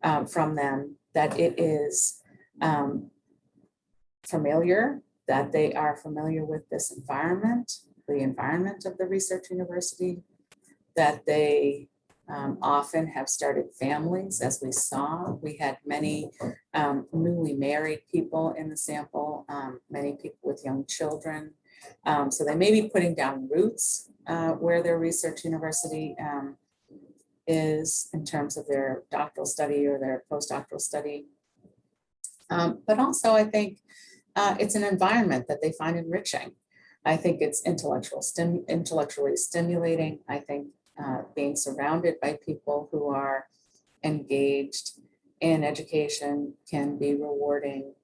um, from them that it is um, familiar, that they are familiar with this environment, the environment of the research university, that they um, often have started families, as we saw. We had many um, newly married people in the sample, um, many people with young children. Um, So they may be putting down roots uh, where their research university um, is in terms of their doctoral study or their postdoctoral study. Um, But also, I think uh, it's an environment that they find enriching. I think it's intellectual stim, intellectually stimulating. I think uh, being surrounded by people who are engaged in education can be rewarding.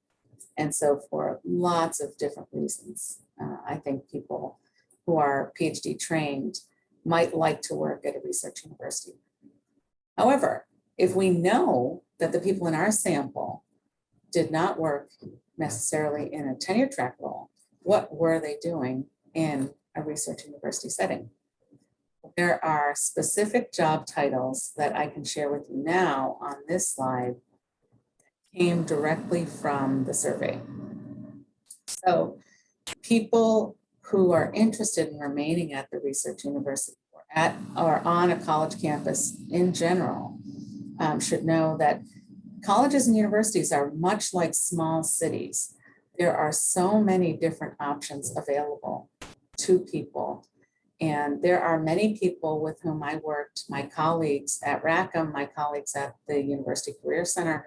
And so for lots of different reasons, uh, I think people who are PhD trained might like to work at a research university. However, if we know that the people in our sample did not work necessarily in a tenure track role, what were they doing in a research university setting? There are specific job titles that I can share with you now on this slide that came directly from the survey. So people who are interested in remaining at the research university at or on a college campus in general um, should know that colleges and universities are much like small cities. There are so many different options available to people. And there are many people with whom I worked, my colleagues at Rackham, my colleagues at the University Career Center,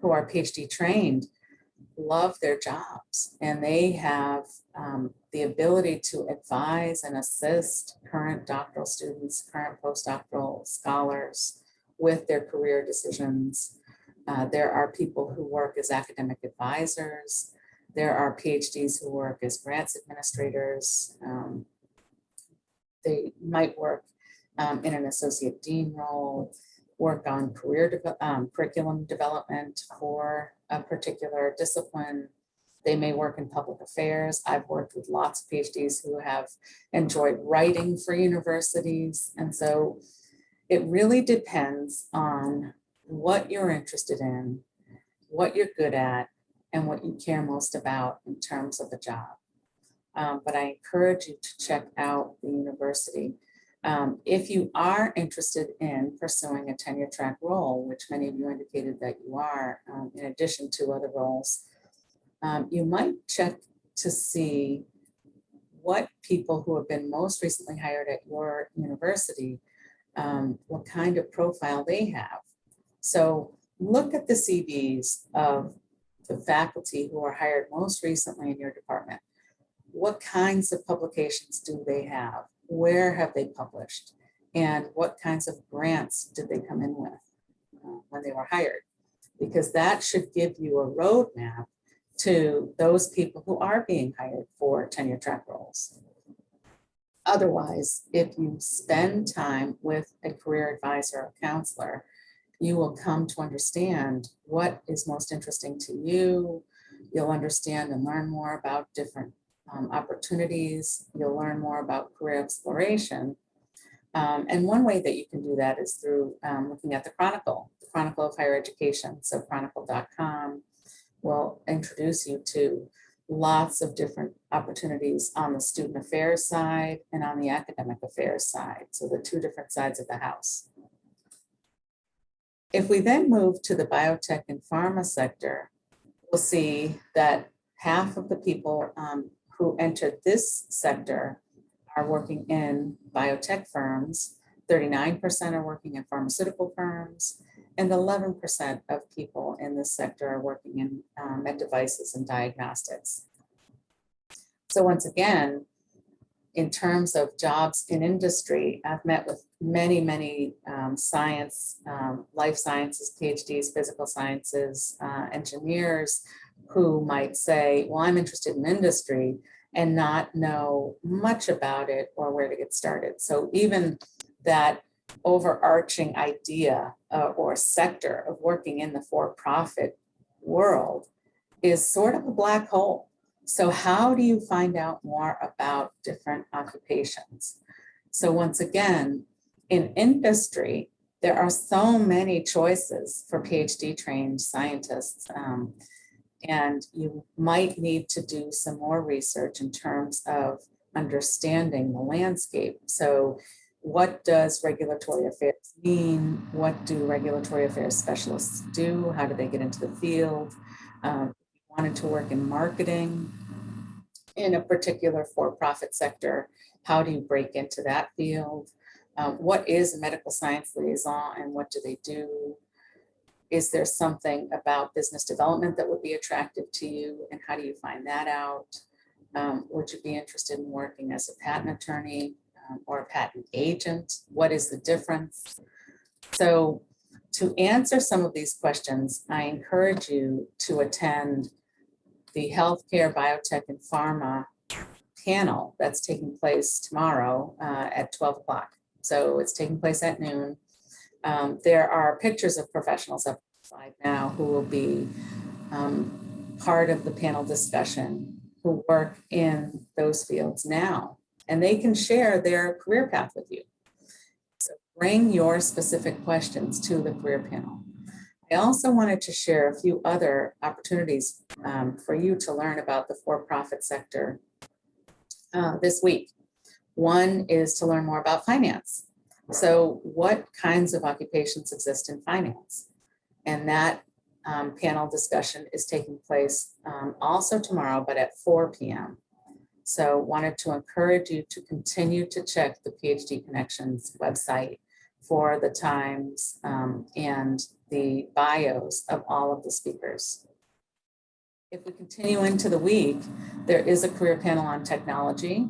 who are PhD trained, love their jobs and they have um, the ability to advise and assist current doctoral students, current postdoctoral scholars with their career decisions. Uh, there are people who work as academic advisors. There are PhDs who work as grants administrators. Um, they might work um, in an associate dean role, work on career deve- um, curriculum development for a particular discipline. They may work in public affairs. I've worked with lots of PhDs who have enjoyed writing for universities. And so it really depends on what you're interested in, what you're good at, and what you care most about in terms of the job. Um, but I encourage you to check out the university. Um, if you are interested in pursuing a tenure track role, which many of you indicated that you are, um, in addition to other roles, um, you might check to see what people who have been most recently hired at your university, um, what kind of profile they have. So look at the CVs of the faculty who are hired most recently in your department. What kinds of publications do they have? Where have they published? And what kinds of grants did they come in with uh, when they were hired? Because that should give you a roadmap to those people who are being hired for tenure track roles. Otherwise, if you spend time with a career advisor or counselor, you will come to understand what is most interesting to you. You'll understand and learn more about different um, opportunities. You'll learn more about career exploration. Um, and one way that you can do that is through um, looking at the Chronicle, the Chronicle of Higher Education. So chronicle.com will introduce you to lots of different opportunities on the student affairs side and on the academic affairs side. So the two different sides of the house. If we then move to the biotech and pharma sector, we'll see that half of the people um, who entered this sector are working in biotech firms, 39% are working in pharmaceutical firms, and 11% of people in this sector are working in um, med devices and diagnostics. So once again, in terms of jobs in industry, I've met with many, many um, science, um, life sciences, PhDs, physical sciences, uh, engineers who might say, well, I'm interested in industry and not know much about it or where to get started. So even that overarching idea uh, or sector of working in the for-profit world is sort of a black hole. So how do you find out more about different occupations? So once again, in industry, there are so many choices for PhD trained scientists. Um, and you might need to do some more research in terms of understanding the landscape. So what does regulatory affairs mean? What do regulatory affairs specialists do? How do they get into the field? Um, wanted to work in marketing in a particular for-profit sector, how do you break into that field? Um, what is a medical science liaison and what do they do? Is there something about business development that would be attractive to you and how do you find that out? Um, would you be interested in working as a patent attorney um, or a patent agent? What is the difference? So to answer some of these questions, I encourage you to attend the Healthcare, Biotech and Pharma panel that's taking place tomorrow uh, at 12 o'clock. So it's taking place at noon. Um, there are pictures of professionals up slide now who will be um, part of the panel discussion who work in those fields now, and they can share their career path with you. So bring your specific questions to the career panel. I also wanted to share a few other opportunities um, for you to learn about the for-profit sector uh, this week. One is to learn more about finance. So what kinds of occupations exist in finance? And that um, panel discussion is taking place um, also tomorrow, but at 4 p.m. So wanted to encourage you to continue to check the PhD Connections website for the times um, and the bios of all of the speakers. If we continue into the week, there is a career panel on technology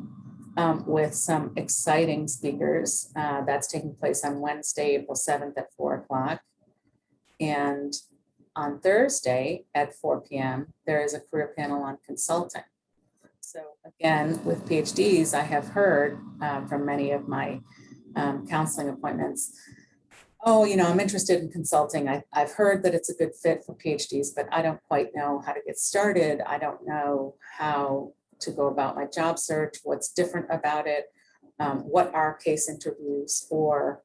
um, with some exciting speakers. Uh, that's taking place on Wednesday, April 7th at 4 o'clock. And on Thursday at 4 p.m., there is a career panel on consulting. So again, with PhDs, I have heard um, from many of my um, counseling appointments, oh, you know, I'm interested in consulting. I, I've heard that it's a good fit for PhDs, but I don't quite know how to get started. I don't know how to go about my job search, what's different about it, um, what are case interviews for.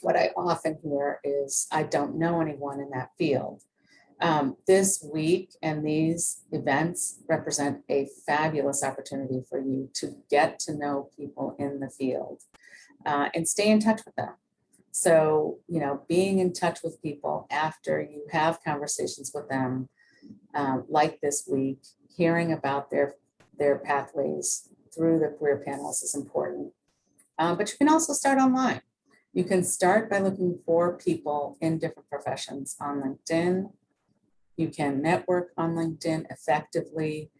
What I often hear is, I don't know anyone in that field. Um, this week and these events represent a fabulous opportunity for you to get to know people in the field uh, and stay in touch with them. So, you know, being in touch with people after you have conversations with them, um, like this week, hearing about their, their pathways through the career panels is important. Uh, but you can also start online. You can start by looking for people in different professions on LinkedIn. You can network on LinkedIn effectively,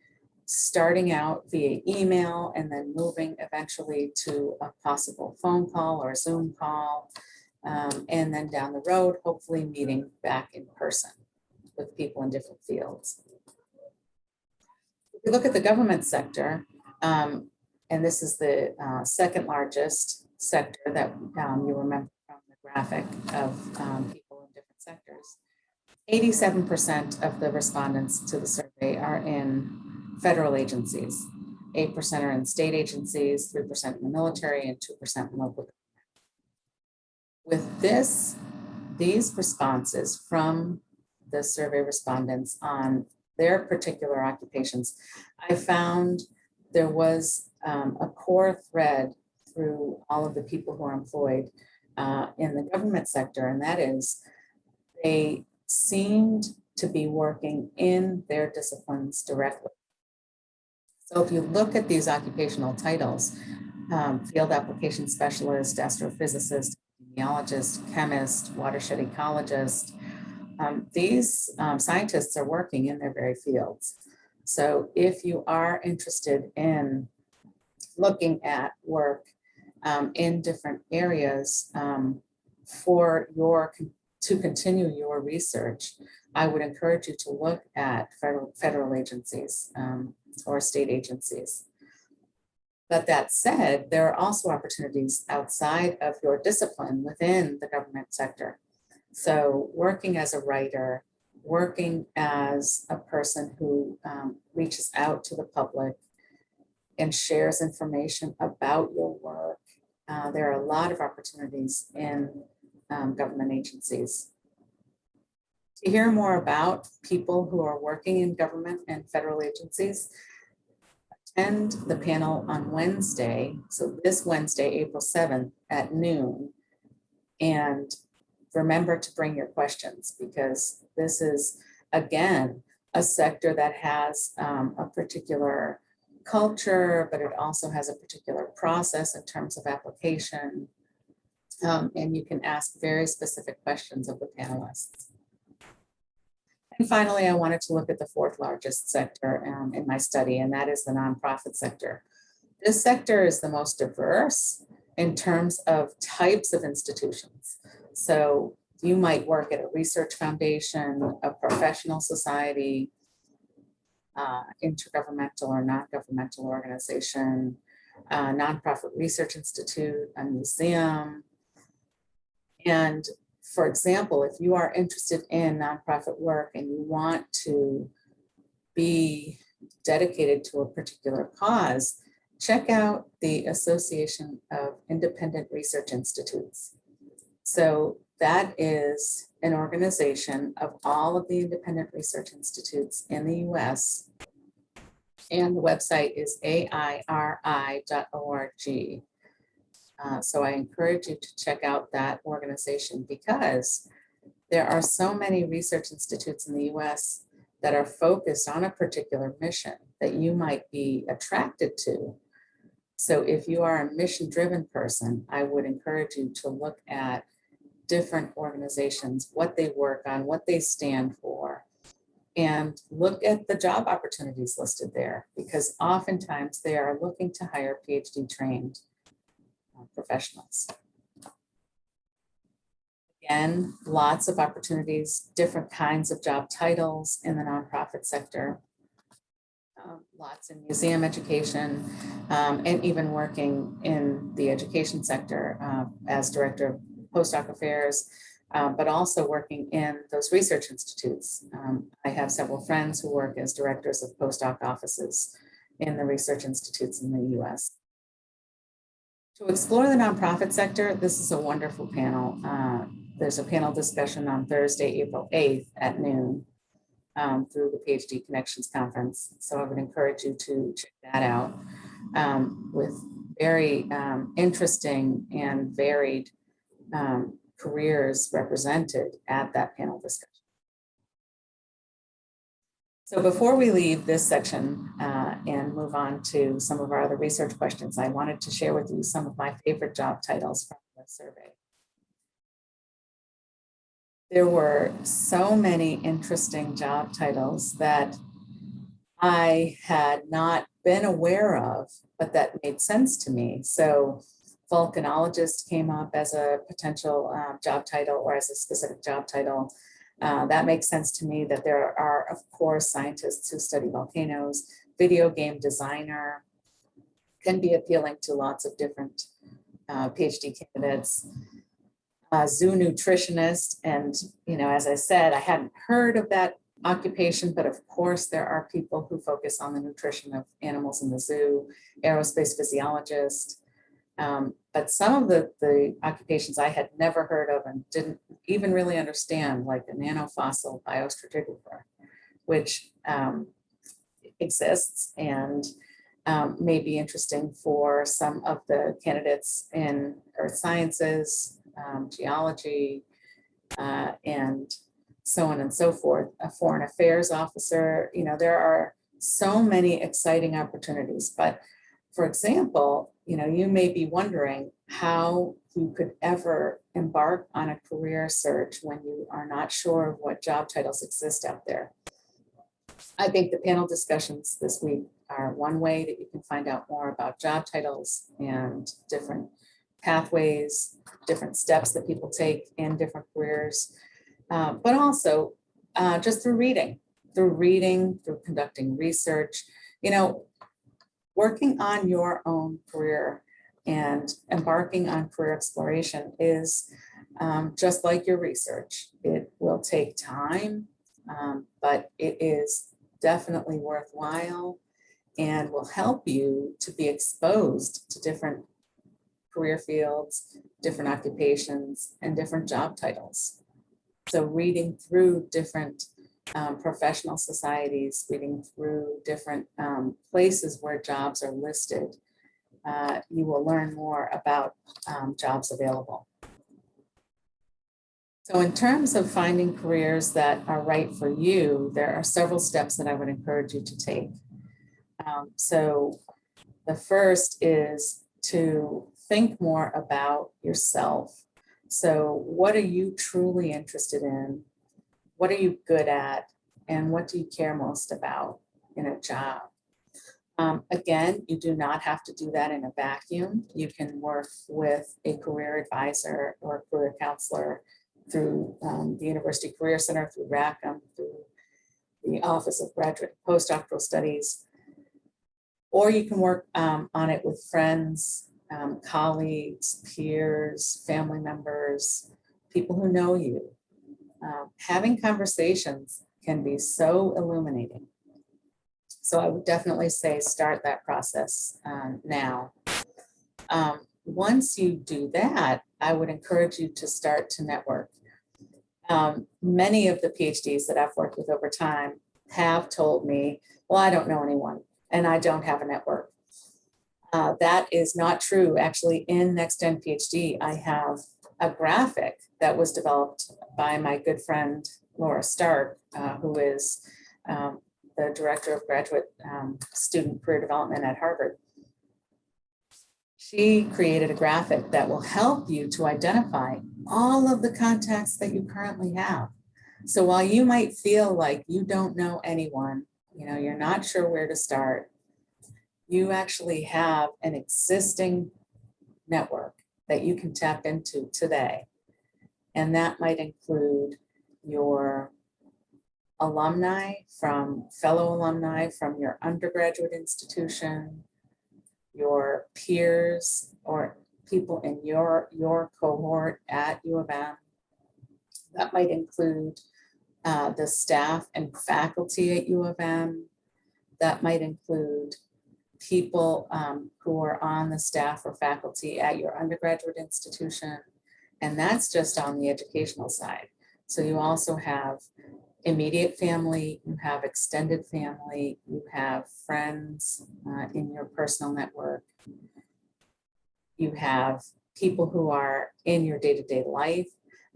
starting out via email and then moving eventually to a possible phone call or a Zoom call. Um, and then down the road, hopefully meeting back in person with people in different fields. If we look at the government sector, um, and this is the uh, second largest sector that um, you remember from the graphic of um, people in different sectors. 87% of the respondents to the survey are in federal agencies. 8% are in state agencies, 3% in the military, and 2% in local. With this, these responses from the survey respondents on their particular occupations, I found there was um, a core thread through all of the people who are employed uh, in the government sector, and that is they seemed to be working in their disciplines directly. So if you look at these occupational titles, um, field application specialist, astrophysicist, epidemiologist, chemist, watershed ecologist, um, these um, scientists are working in their very fields. So if you are interested in looking at work um, in different areas um, for your to continue your research, I would encourage you to look at federal, federal agencies um, or state agencies. But that said, there are also opportunities outside of your discipline within the government sector. So working as a writer, working as a person who um, reaches out to the public and shares information about your work. Uh, there are a lot of opportunities in um, government agencies. To hear more about people who are working in government and federal agencies, attend the panel on Wednesday, so this Wednesday, April 7th at noon. And remember to bring your questions because this is, again, a sector that has um, a particular culture, but it also has a particular process in terms of application. Um, and you can ask very specific questions of the panelists. And finally, I wanted to look at the fourth largest sector um, in my study, and that is the nonprofit sector. This sector is the most diverse in terms of types of institutions. So you might work at a research foundation, a professional society, uh, intergovernmental or non-governmental organization, a nonprofit research institute, a museum. And for example, if you are interested in nonprofit work and you want to be dedicated to a particular cause, check out the Association of Independent Research Institutes. So that is an organization of all of the independent research institutes in the US. And the website is airi.org. Uh, so I encourage you to check out that organization because there are so many research institutes in the US that are focused on a particular mission that you might be attracted to. So if you are a mission-driven person, I would encourage you to look at different organizations, what they work on, what they stand for, and look at the job opportunities listed there, because oftentimes they are looking to hire PhD trained professionals. Again, lots of opportunities, different kinds of job titles in the nonprofit sector. Um, Lots in museum education um, and even working in the education sector uh, as director of postdoc affairs, uh, but also working in those research institutes. Um, I have several friends who work as directors of postdoc offices in the research institutes in the US. To explore the nonprofit sector, this is a wonderful panel. Uh, there's a panel discussion on Thursday, April 8th at noon um, through the PhD Connections Conference. So I would encourage you to check that out um, with very um, interesting and varied um, careers represented at that panel discussion. So before we leave this section uh, and move on to some of our other research questions, I wanted to share with you some of my favorite job titles from the survey. There were so many interesting job titles that I had not been aware of, but that made sense to me. So volcanologist came up as a potential uh, job title or as a specific job title. Uh, that makes sense to me that there are, of course, scientists who study volcanoes. Video game designer can be appealing to lots of different uh, PhD candidates. Uh, zoo nutritionist, and you know, as I said, I hadn't heard of that occupation, but of course there are people who focus on the nutrition of animals in the zoo, aerospace physiologist, um, but some of the, the occupations I had never heard of and didn't even really understand, like the nannofossil biostratigrapher, which um, exists and um, may be interesting for some of the candidates in earth sciences, um, geology, uh, and so on and so forth. A foreign affairs officer, you know, there are so many exciting opportunities. But for example, you know, you may be wondering how you could ever embark on a career search when you are not sure of what job titles exist out there. I think the panel discussions this week are one way that you can find out more about job titles and different pathways, different steps that people take in different careers, uh, but also uh, just through reading, through reading, through conducting research. You know, working on your own career and embarking on career exploration is um, just like your research. It will take time, um, but it is definitely worthwhile and will help you to be exposed to different career fields, different occupations, and different job titles. So reading through different um, professional societies, reading through different um, places where jobs are listed, uh, you will learn more about um, jobs available. So in terms of finding careers that are right for you, there are several steps that I would encourage you to take. Um, so the first is to think more about yourself. So what are you truly interested in? What are you good at? And what do you care most about in a job? Um, again, you do not have to do that in a vacuum. You can work with a career advisor or a career counselor through um, the University Career Center, through Rackham, through the Office of Graduate Postdoctoral Studies. Or you can work um, on it with friends, um, colleagues, peers, family members, people who know you. Um, having conversations can be so illuminating. So I would definitely say start that process um, now. Um, once you do that, I would encourage you to start to network. Um, many of the PhDs that I've worked with over time have told me, well, I don't know anyone and I don't have a network. Uh, that is not true. Actually, in NextGen PhD, I have a graphic that was developed by my good friend Laura Stark, uh, who is um, the director of graduate um, student career development at Harvard. She created a graphic that will help you to identify all of the contacts that you currently have. So while you might feel like you don't know anyone, you know, you're not sure where to start, you actually have an existing network that you can tap into today. And that might include your alumni from fellow alumni from your undergraduate institution, your peers or people in your, your cohort at U of M. That might include uh, the staff and faculty at U of M. That might include people um, who are on the staff or faculty at your undergraduate institution. And that's just on the educational side. So you also have immediate family, you have extended family, you have friends uh, in your personal network. You have people who are in your day-to-day -day life.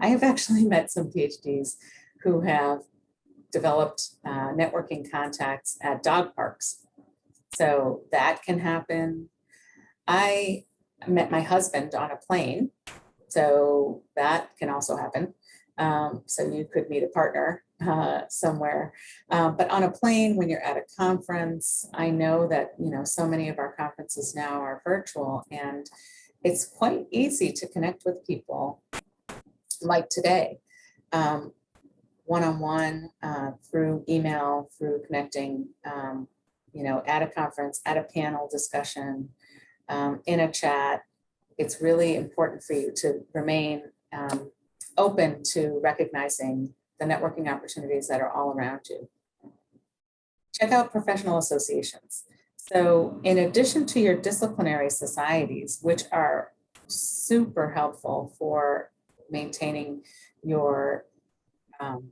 I have actually met some PhDs who have developed uh, networking contacts at dog parks. So that can happen. I met my husband on a plane. So that can also happen. Um, so you could meet a partner uh, somewhere. Uh, but on a plane, when you're at a conference, I know that, you know, so many of our conferences now are virtual and it's quite easy to connect with people like today, um, one-on-one -on -one, uh, through email, through connecting, um, you know, at a conference, at a panel discussion, um, in a chat. It's really important for you to remain um, open to recognizing the networking opportunities that are all around you. Check out professional associations. So in addition to your disciplinary societies, which are super helpful for maintaining your um,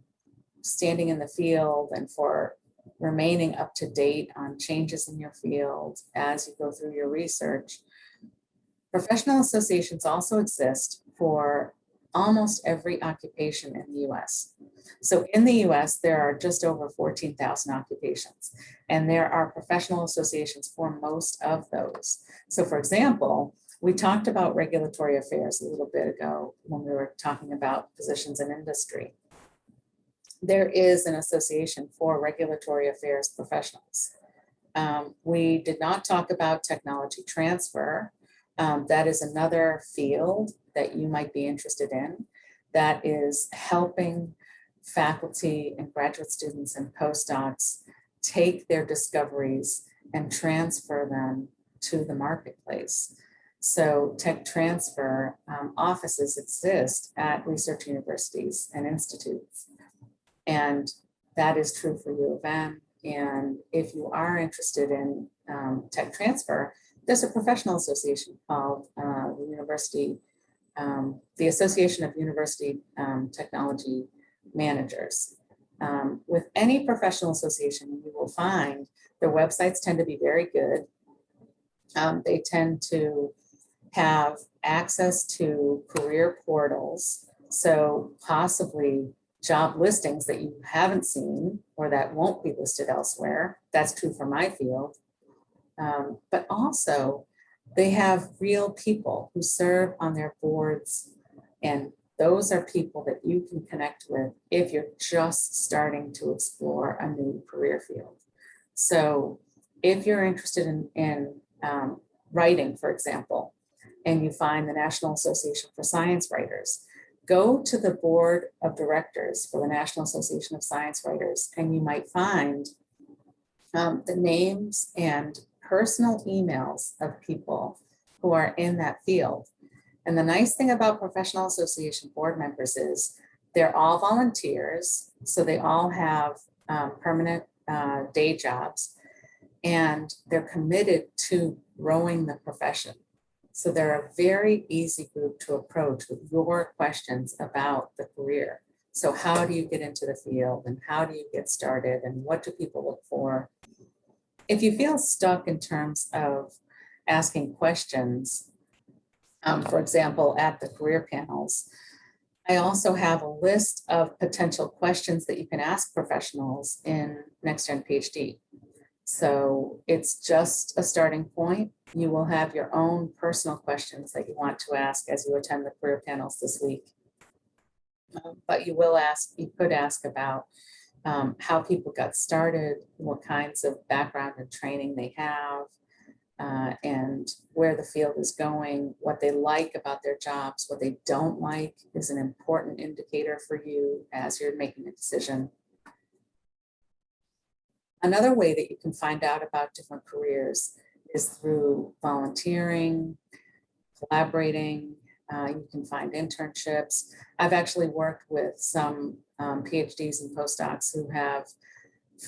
standing in the field and for remaining up to date on changes in your field as you go through your research. Professional associations also exist for almost every occupation in the US. So in the US, there are just over 14,000 occupations, and there are professional associations for most of those. So for example, we talked about regulatory affairs a little bit ago when we were talking about positions in industry. There is an association for regulatory affairs professionals. Um, we did not talk about technology transfer. Um, that is another field that you might be interested in that is helping faculty and graduate students and postdocs take their discoveries and transfer them to the marketplace. So tech transfer um, offices exist at research universities and institutes. And that is true for U of M. And if you are interested in um, tech transfer, there's a professional association called uh, the University, um, the Association of University um, Technology managers. Um, with any professional association, you will find their websites tend to be very good. Um, they tend to have access to career portals. So possibly job listings that you haven't seen or that won't be listed elsewhere. That's true for my field. Um, but also they have real people who serve on their boards and those are people that you can connect with if you're just starting to explore a new career field. So if you're interested in, in um, writing, for example, and you find the National Association for Science Writers, go to the board of directors for the National Association of Science Writers, and you might find um, the names and personal emails of people who are in that field. And the nice thing about professional association board members is they're all volunteers. So they all have um, permanent uh, day jobs and they're committed to growing the profession. So they're a very easy group to approach with your questions about the career. So how do you get into the field and how do you get started and what do people look for? If you feel stuck in terms of asking questions, um, for example, at the career panels, I also have a list of potential questions that you can ask professionals in Next Gen PhD. So it's just a starting point. You will have your own personal questions that you want to ask as you attend the career panels this week. Um, But you will ask, you could ask about um, how people got started, what kinds of background and training they have, uh, and where the field is going, what they like about their jobs, what they don't like is an important indicator for you as you're making a decision. Another way that you can find out about different careers is through volunteering, collaborating. Uh, you can find internships. I've actually worked with some um, PhDs and postdocs who have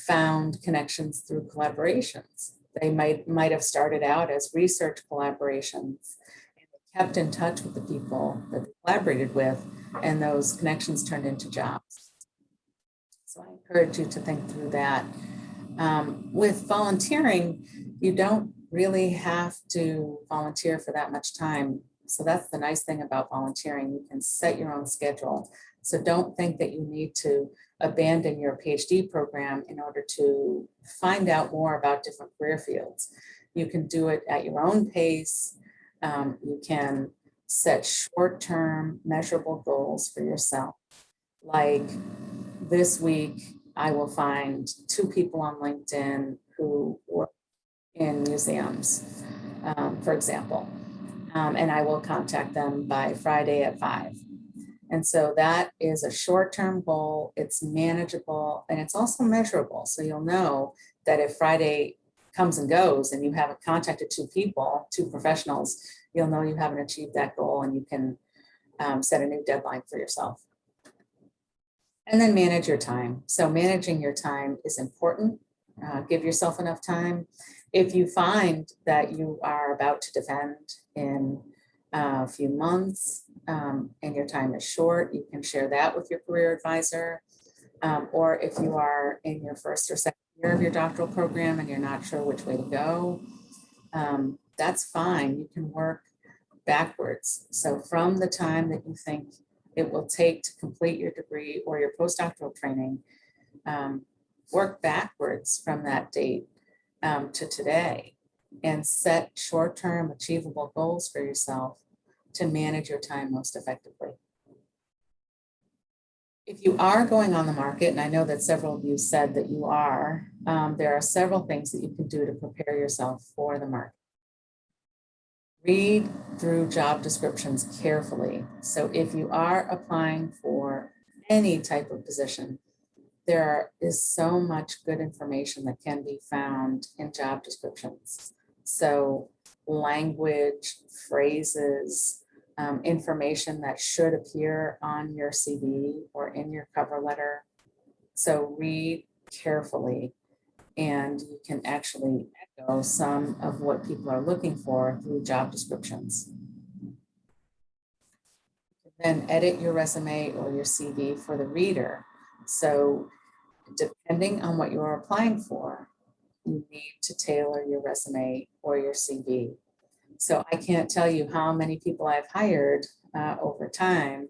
found connections through collaborations. They might, might have started out as research collaborations and kept in touch with the people that they collaborated with and those connections turned into jobs. So I encourage you to think through that. Um, with volunteering, you don't really have to volunteer for that much time. So that's the nice thing about volunteering. You can set your own schedule. So don't think that you need to abandon your PhD program in order to find out more about different career fields. You can do it at your own pace. Um, you can set short-term measurable goals for yourself. Like this week, I will find two people on LinkedIn who work in museums, um, for example. Um, and I will contact them by Friday at five. And so that is a short-term goal, it's manageable, and it's also measurable. So you'll know that if Friday comes and goes and you haven't contacted two people, two professionals, you'll know you haven't achieved that goal and you can um, set a new deadline for yourself. And then manage your time. So managing your time is important. Uh, give yourself enough time. If you find that you are about to defend in a few months um, and your time is short, you can share that with your career advisor. Um, or if you are in your first or second year of your doctoral program and you're not sure which way to go, um, that's fine. You can work backwards. So from the time that you think it will take to complete your degree or your postdoctoral training, um, work backwards from that date um, to today and set short-term achievable goals for yourself to manage your time most effectively. If you are going on the market, and I know that several of you said that you are, um, there are several things that you can do to prepare yourself for the market. Read through job descriptions carefully. So if you are applying for any type of position, there is so much good information that can be found in job descriptions. So language, phrases, um, information that should appear on your CV or in your cover letter. So read carefully and you can actually some of what people are looking for through job descriptions. Then edit your resume or your CV for the reader. So depending on what you're applying for, you need to tailor your resume or your CV. So I can't tell you how many people I've hired uh, over time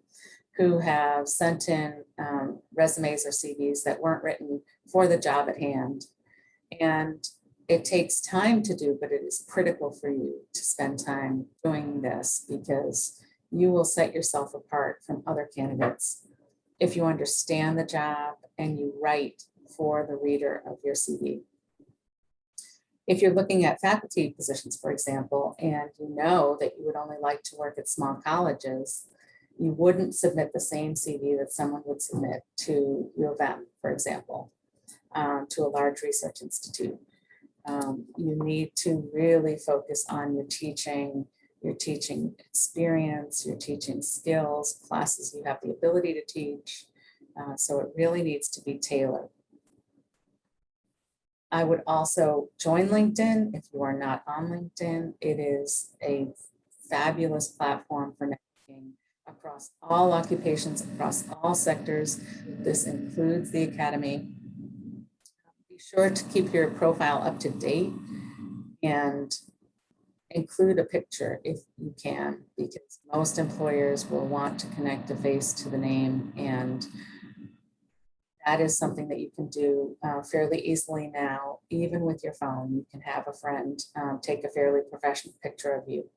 who have sent in um, resumes or CVs that weren't written for the job at hand. And it takes time to do, but it is critical for you to spend time doing this because you will set yourself apart from other candidates if you understand the job and you write for the reader of your CV. If you're looking at faculty positions, for example, and you know that you would only like to work at small colleges, you wouldn't submit the same CV that someone would submit to U of M, for example, um, to a large research institute. Um, you need to really focus on your teaching, your teaching experience, your teaching skills, classes you have the ability to teach. Uh, so it really needs to be tailored. I would also join LinkedIn if you are not on LinkedIn. It is a fabulous platform for networking across all occupations, across all sectors. This includes the academy. Sure to keep your profile up to date and include a picture if you can, because most employers will want to connect a face to the name and that is something that you can do uh, fairly easily now, even with your phone. You can have a friend um, take a fairly professional picture of you.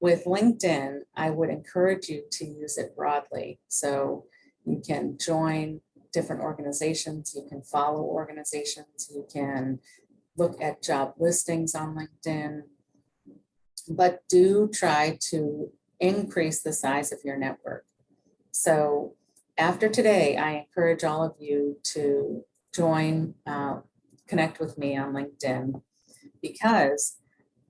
With LinkedIn, I would encourage you to use it broadly. So you can join different organizations, you can follow organizations, you can look at job listings on LinkedIn, but do try to increase the size of your network. So after today, I encourage all of you to join, uh, connect with me on LinkedIn because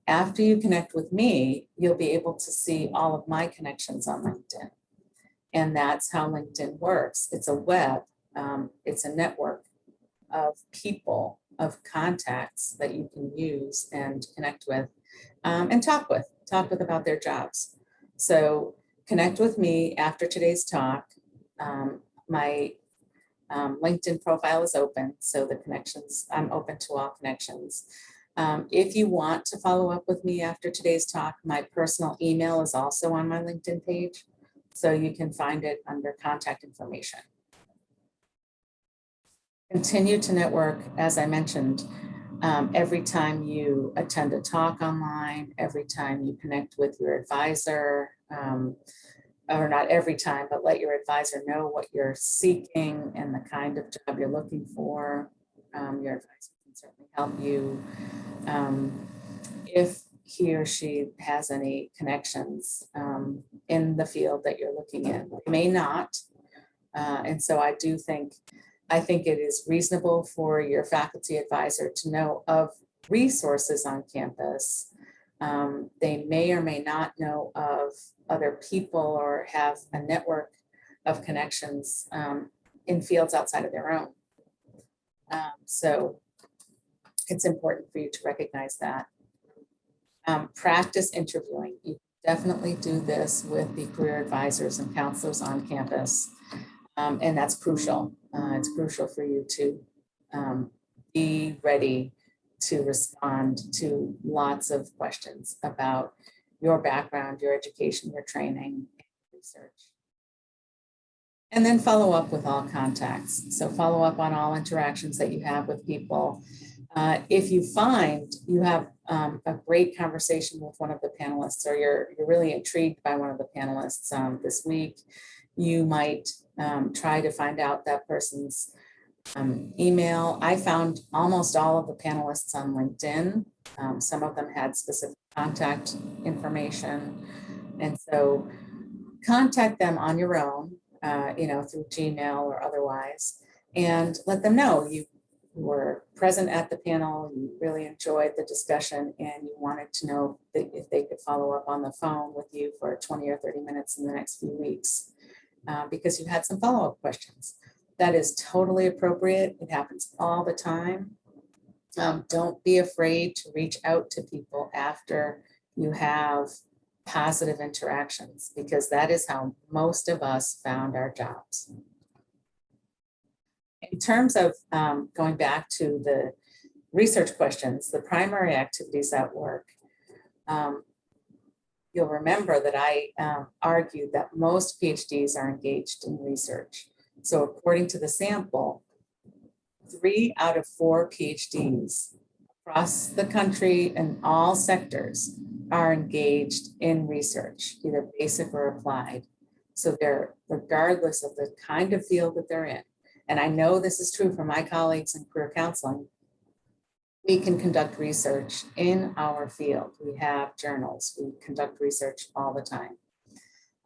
after you connect with me, you'll be able to see all of my connections on LinkedIn. And that's how LinkedIn works. It's a web, um, it's a network of people, of contacts that you can use and connect with um, and talk with, talk with about their jobs. So connect with me after today's talk um, my um, LinkedIn profile is open, so the connections, I'm open to all connections. Um, if you want to follow up with me after today's talk, my personal email is also on my LinkedIn page, so you can find it under contact information. Continue to network, as I mentioned, um, every time you attend a talk online, every time you connect with your advisor, um, or not every time, but let your advisor know what you're seeking and the kind of job you're looking for. Um, your advisor can certainly help you. Um, if he or she has any connections um, in the field that you're looking in, they may not. Uh, and so I do think, I think it is reasonable for your faculty advisor to know of resources on campus um, they may or may not know of other people or have a network of connections um, in fields outside of their own. Um, so it's important for you to recognize that. Um, practice interviewing. You definitely do this with the career advisors and counselors on campus. Um, and that's crucial. Uh, it's crucial for you to um, be ready to respond to lots of questions about your background, your education, your training, research. And then follow up with all contacts. So follow up on all interactions that you have with people. Uh, if you find you have um, a great conversation with one of the panelists or you're, you're really intrigued by one of the panelists um, this week, you might um, try to find out that person's um, email. I found almost all of the panelists on LinkedIn. Um, some of them had specific contact information. And so contact them on your own, uh, you know, through Gmail or otherwise, and let them know you were present at the panel, you really enjoyed the discussion, and you wanted to know if they could follow up on the phone with you for 20 or 30 minutes in the next few weeks, uh, because you had some follow-up questions. That is totally appropriate. It happens all the time. Um, don't be afraid to reach out to people after you have positive interactions because that is how most of us found our jobs. In terms of um, going back to the research questions, the primary activities at work, um, you'll remember that I um, argued that most PhDs are engaged in research. So according to the sample, three out of four PhDs across the country in all sectors are engaged in research, either basic or applied. So they're regardless of the kind of field that they're in. And I know this is true for my colleagues in career counseling. We can conduct research in our field. We have journals. We conduct research all the time.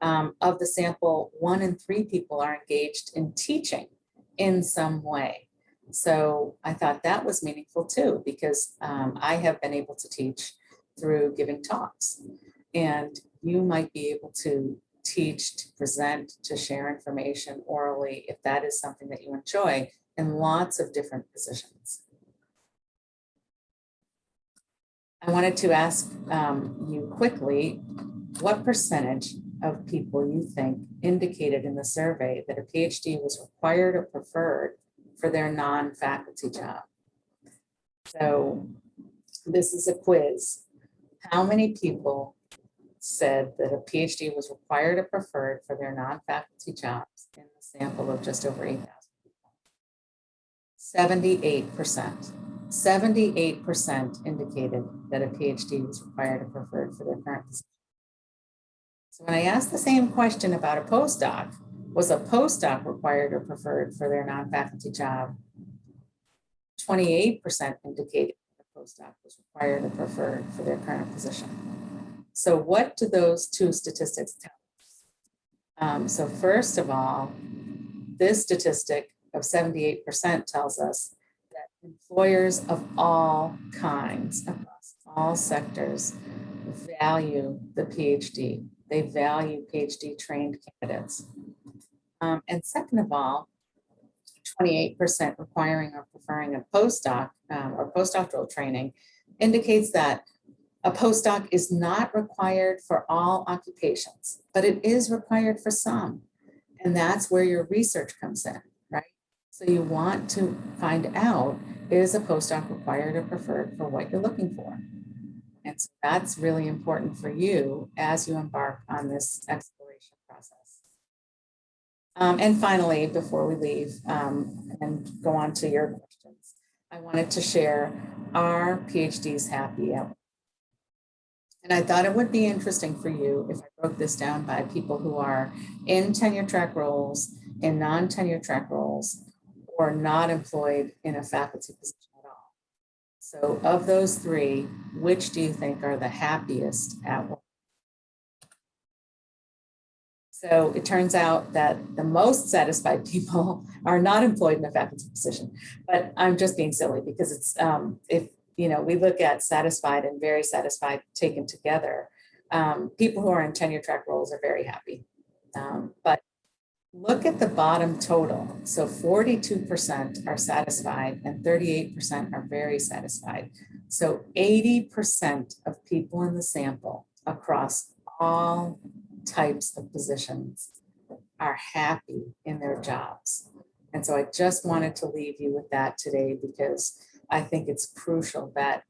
Um, of the sample, one in three people are engaged in teaching in some way. So I thought that was meaningful too, because um, I have been able to teach through giving talks. And you might be able to teach, to present, to share information orally, if that is something that you enjoy in lots of different positions. I wanted to ask um, you quickly, what percentage of people you think indicated in the survey that a PhD was required or preferred for their non-faculty job? So this is a quiz. How many people said that a PhD was required or preferred for their non-faculty jobs in the sample of just over 8,000 people? 78%. 78% indicated that a PhD was required or preferred for their current position. So when I asked the same question about a postdoc, was a postdoc required or preferred for their non-faculty job? 28% indicated that a postdoc was required or preferred for their current position. So what do those two statistics tell us? Um, so first of all, this statistic of 78% tells us employers of all kinds across all sectors value the PhD. They value PhD trained candidates. Um, and second of all, 28% requiring or preferring a postdoc um, or postdoctoral training indicates that a postdoc is not required for all occupations, but it is required for some. And that's where your research comes in? So you want to find out, is a postdoc required or preferred for what you're looking for? And so that's really important for you as you embark on this exploration process. Um, and finally, before we leave um, and go on to your questions, I wanted to share our PhDs happy. And I thought it would be interesting for you if I broke this down by people who are in tenure track roles, in non-tenure track roles, or not employed in a faculty position at all. So of those three, which do you think are the happiest at work? So it turns out that the most satisfied people are not employed in a faculty position, but I'm just being silly because it's, um, if, you know, we look at satisfied and very satisfied taken together, um, people who are in tenure track roles are very happy. Um, but look at the bottom total. So 42% are satisfied and 38% are very satisfied. So 80% of people in the sample across all types of positions are happy in their jobs. And so I just wanted to leave you with that today because I think it's crucial that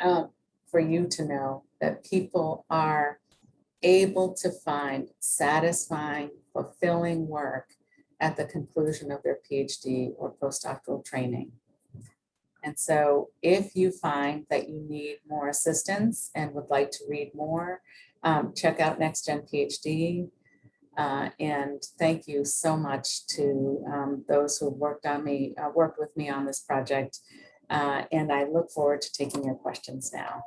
um, for you to know that people are able to find satisfying, fulfilling work at the conclusion of their PhD or postdoctoral training. And so if you find that you need more assistance and would like to read more, um, check out NextGen PhD. Uh, and thank you so much to um, those who worked on me, uh, worked with me on this project. Uh, and I look forward to taking your questions now.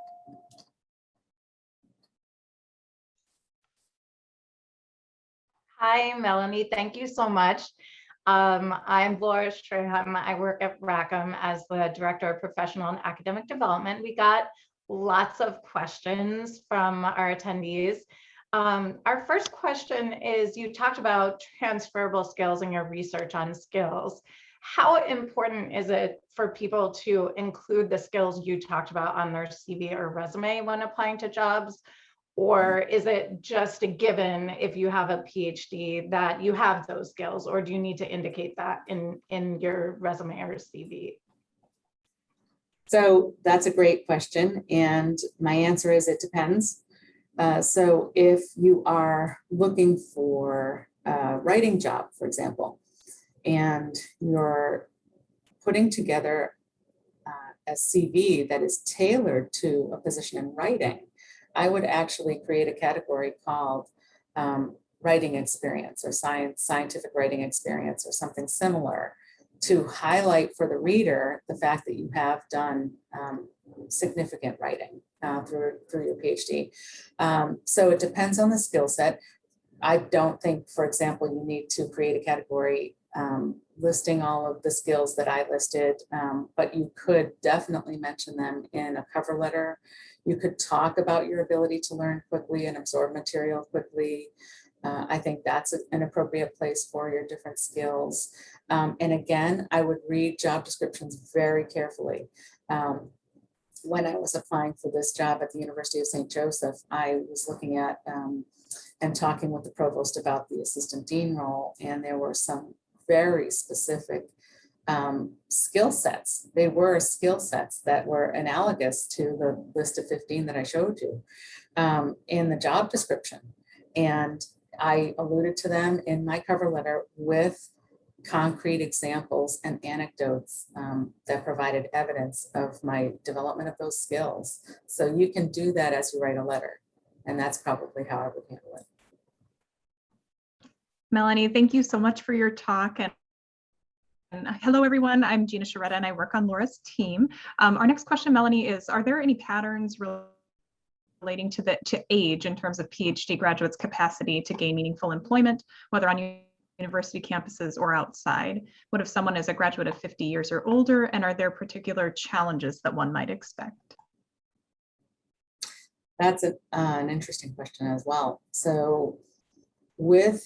Hi, Melanie. Thank you so much. Um, I'm Laura Schram. I work at Rackham as the Director of Professional and Academic Development. We got lots of questions from our attendees. Um, our first question is, you talked about transferable skills in your research on skills. How important is it for people to include the skills you talked about on their CV or resume when applying to jobs? Or is it just a given if you have a PhD that you have those skills? Or do you need to indicate that in, in your resume or CV? So that's a great question. And my answer is it depends. Uh, so if you are looking for a writing job, for example, and you're putting together uh, a CV that is tailored to a position in writing, I would actually create a category called um, writing experience or science, scientific writing experience or something similar to highlight for the reader the fact that you have done um, significant writing uh, through, through your PhD. Um, so it depends on the skill set. I don't think, for example, you need to create a category um, listing all of the skills that I listed, um, but you could definitely mention them in a cover letter. You could talk about your ability to learn quickly and absorb material quickly. Uh, I think that's an appropriate place for your different skills. Um, and again, I would read job descriptions very carefully. Um, when I was applying for this job at the University of St. Joseph, I was looking at um, and talking with the provost about the assistant dean role, and there were some very specific um, skill sets. They were skill sets that were analogous to the list of 15 that I showed you um, in the job description. And I alluded to them in my cover letter with concrete examples and anecdotes um, that provided evidence of my development of those skills. So you can do that as you write a letter. And that's probably how I would handle it. Melanie, thank you so much for your talk. And, and hello, everyone. I'm Gina Sharetta, and I work on Laura's team. Um, our next question, Melanie, is, are there any patterns relating to the to age in terms of PhD graduates' capacity to gain meaningful employment, whether on university campuses or outside? What if someone is a graduate of 50 years or older, and are there particular challenges that one might expect? That's a, uh, an interesting question as well. So with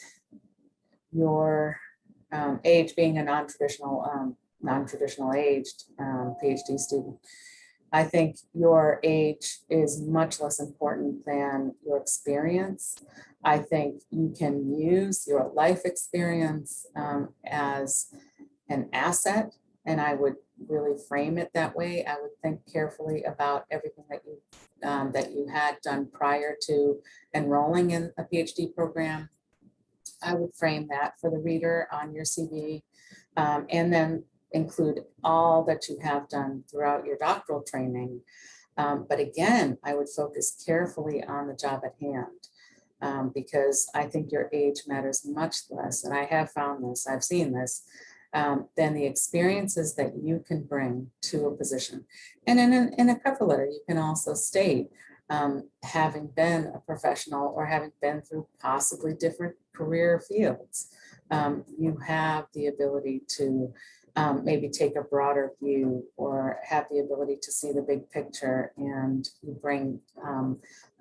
your um, age being a non-traditional, um, non-traditional aged um, PhD student, I think your age is much less important than your experience. I think you can use your life experience um, as an asset, and I would really frame it that way. I would think carefully about everything that you um, that you had done prior to enrolling in a PhD program. I would frame that for the reader on your CV, um, and then include all that you have done throughout your doctoral training. Um, but again, I would focus carefully on the job at hand um, because I think your age matters much less. And I have found this, I've seen this, um, than the experiences that you can bring to a position. And in in a cover letter, you can also state um, having been a professional or having been through possibly different career fields, um, you have the ability to um, maybe take a broader view or have the ability to see the big picture and you bring um,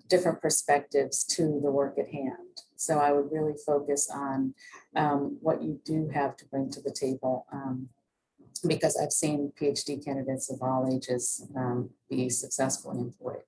different perspectives to the work at hand. So I would really focus on um, what you do have to bring to the table um, because I've seen PhD candidates of all ages be successfully employed.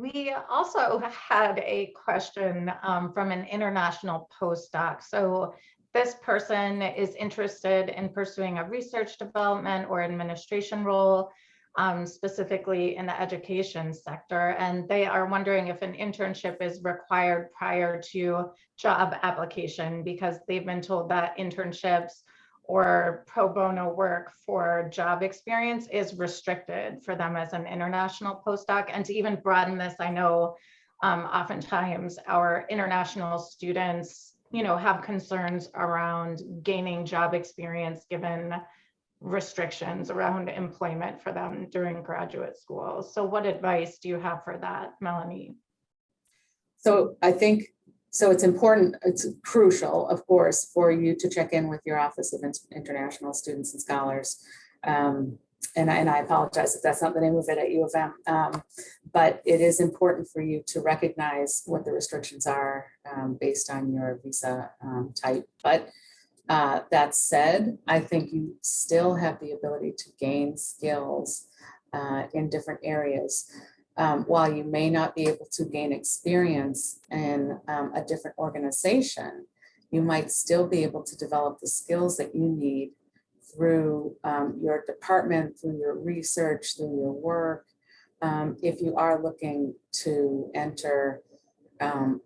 We also had a question um, from an international postdoc. So this person is interested in pursuing a research development or administration role, um, specifically in the education sector. And they are wondering if an internship is required prior to job application because they've been told that internships or pro bono work for job experience is restricted for them as an international postdoc. And to even broaden this, I know um, oftentimes our international students you know, have concerns around gaining job experience given restrictions around employment for them during graduate school. So what advice do you have for that, Melanie? So I think, so it's important, it's crucial, of course, for you to check in with your Office of International Students and Scholars um, and I, and I apologize if that's not the name of it at U of M, um, but it is important for you to recognize what the restrictions are um, based on your visa um, type. But uh, that said, I think you still have the ability to gain skills uh, in different areas. Um, while you may not be able to gain experience in um, a different organization, you might still be able to develop the skills that you need through um, your department, through your research, through your work. Um, if you are looking to enter um,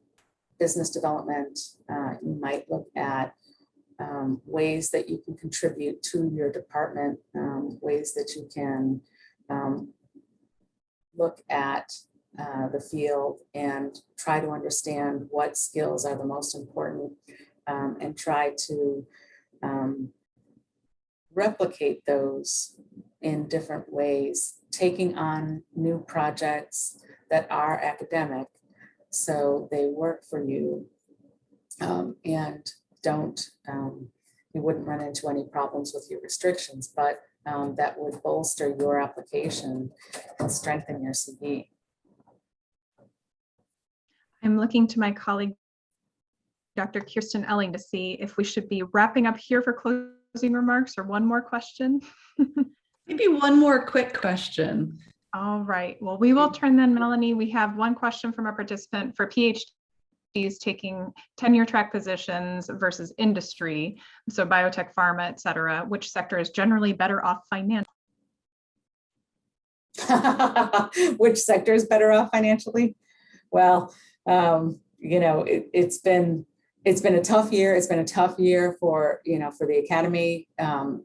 business development, uh, you might look at um, ways that you can contribute to your department, ways that you can um, look at uh, the field and try to understand what skills are the most important um, and try to um, replicate those in different ways, taking on new projects that are academic so they work for you um, and don't, um, you wouldn't run into any problems with your restrictions, but um, that would bolster your application and strengthen your CV. I'm looking to my colleague, Dr. Kirsten Elling, to see if we should be wrapping up here for closing remarks or one more question. Maybe one more quick question. All right, well, we will turn then, Melanie. We have one question from a participant for PhDs taking tenure track positions versus industry. So biotech, pharma, et cetera, which sector is generally better off financially? Which sector is better off financially? Well, um, you know, it, it's been, it's been a tough year. It's been a tough year for, you know, for the academy um,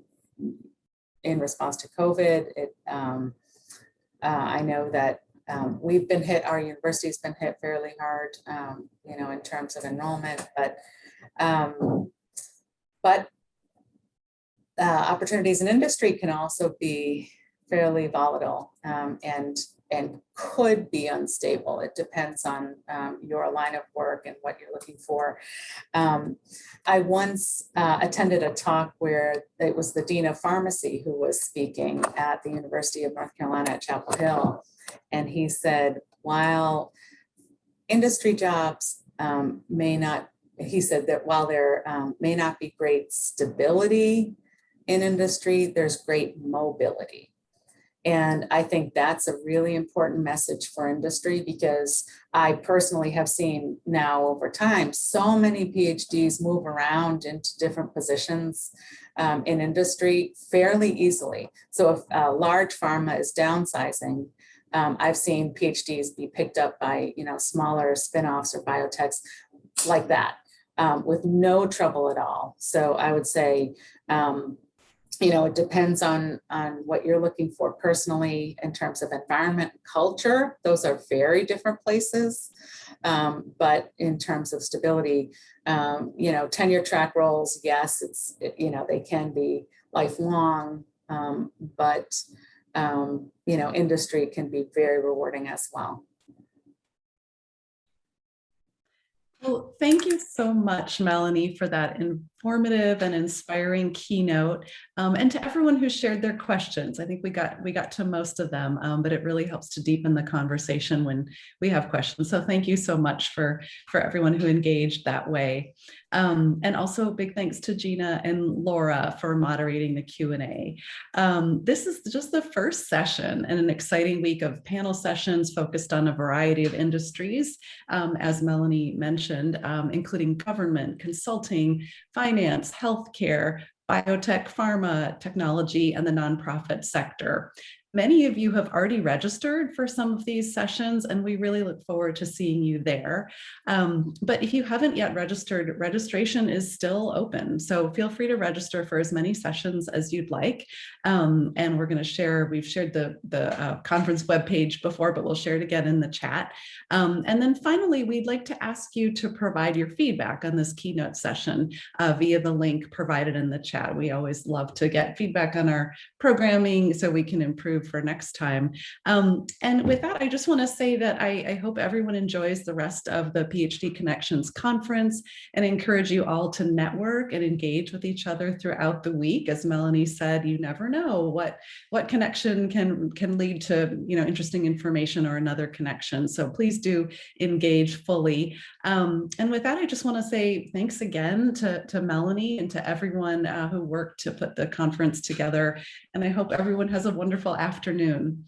in response to COVID. It, um, uh, I know that um, we've been hit, our university's been hit fairly hard, um, you know, in terms of enrollment, but um, but uh, opportunities in industry can also be fairly volatile um, and and could be unstable. It depends on um, your line of work and what you're looking for. Um, I once uh, attended a talk where it was the Dean of Pharmacy who was speaking at the University of North Carolina at Chapel Hill. And he said, while industry jobs um, may not, he said that while there um, may not be great stability in industry, there's great mobility. And I think that's a really important message for industry because I personally have seen now over time, so many PhDs move around into different positions um, in industry fairly easily. So if a large pharma is downsizing, um, I've seen PhDs be picked up by, you know, smaller spinoffs or biotechs like that um, with no trouble at all. So I would say, um, you know, it depends on, on what you're looking for personally in terms of environment and culture. Those are very different places. Um, but in terms of stability, um, you know, tenure track roles, yes, it's, you know, they can be lifelong, um, but, um, you know, industry can be very rewarding as well. Well, thank you so much, Melanie, for that informative and inspiring keynote, um, and to everyone who shared their questions. I think we got we got to most of them, um, but it really helps to deepen the conversation when we have questions. So thank you so much for for everyone who engaged that way. Um, and also big thanks to Gina and Laura for moderating the Q&A. Um, this is just the first session and an exciting week of panel sessions focused on a variety of industries, um, as Melanie mentioned, um, including government, consulting, finance, healthcare, biotech, pharma, technology, and the nonprofit sector. Many of you have already registered for some of these sessions, and we really look forward to seeing you there. Um, but if you haven't yet registered, registration is still open. So feel free to register for as many sessions as you'd like. Um, and we're going to share, we've shared the, the uh, conference webpage before, but we'll share it again in the chat. Um, and then finally, we'd like to ask you to provide your feedback on this keynote session uh, via the link provided in the chat. We always love to get feedback on our programming so we can improve for next time. Um, and with that, I just want to say that I, I, hope everyone enjoys the rest of the PhD Connections conference and encourage you all to network and engage with each other throughout the week. As Melanie said, you never know what, what connection can, can lead to you know, interesting information or another connection. So please do engage fully. Um, and with that, I just want to say thanks again to, to Melanie and to everyone uh, who worked to put the conference together. And I hope everyone has a wonderful afternoon.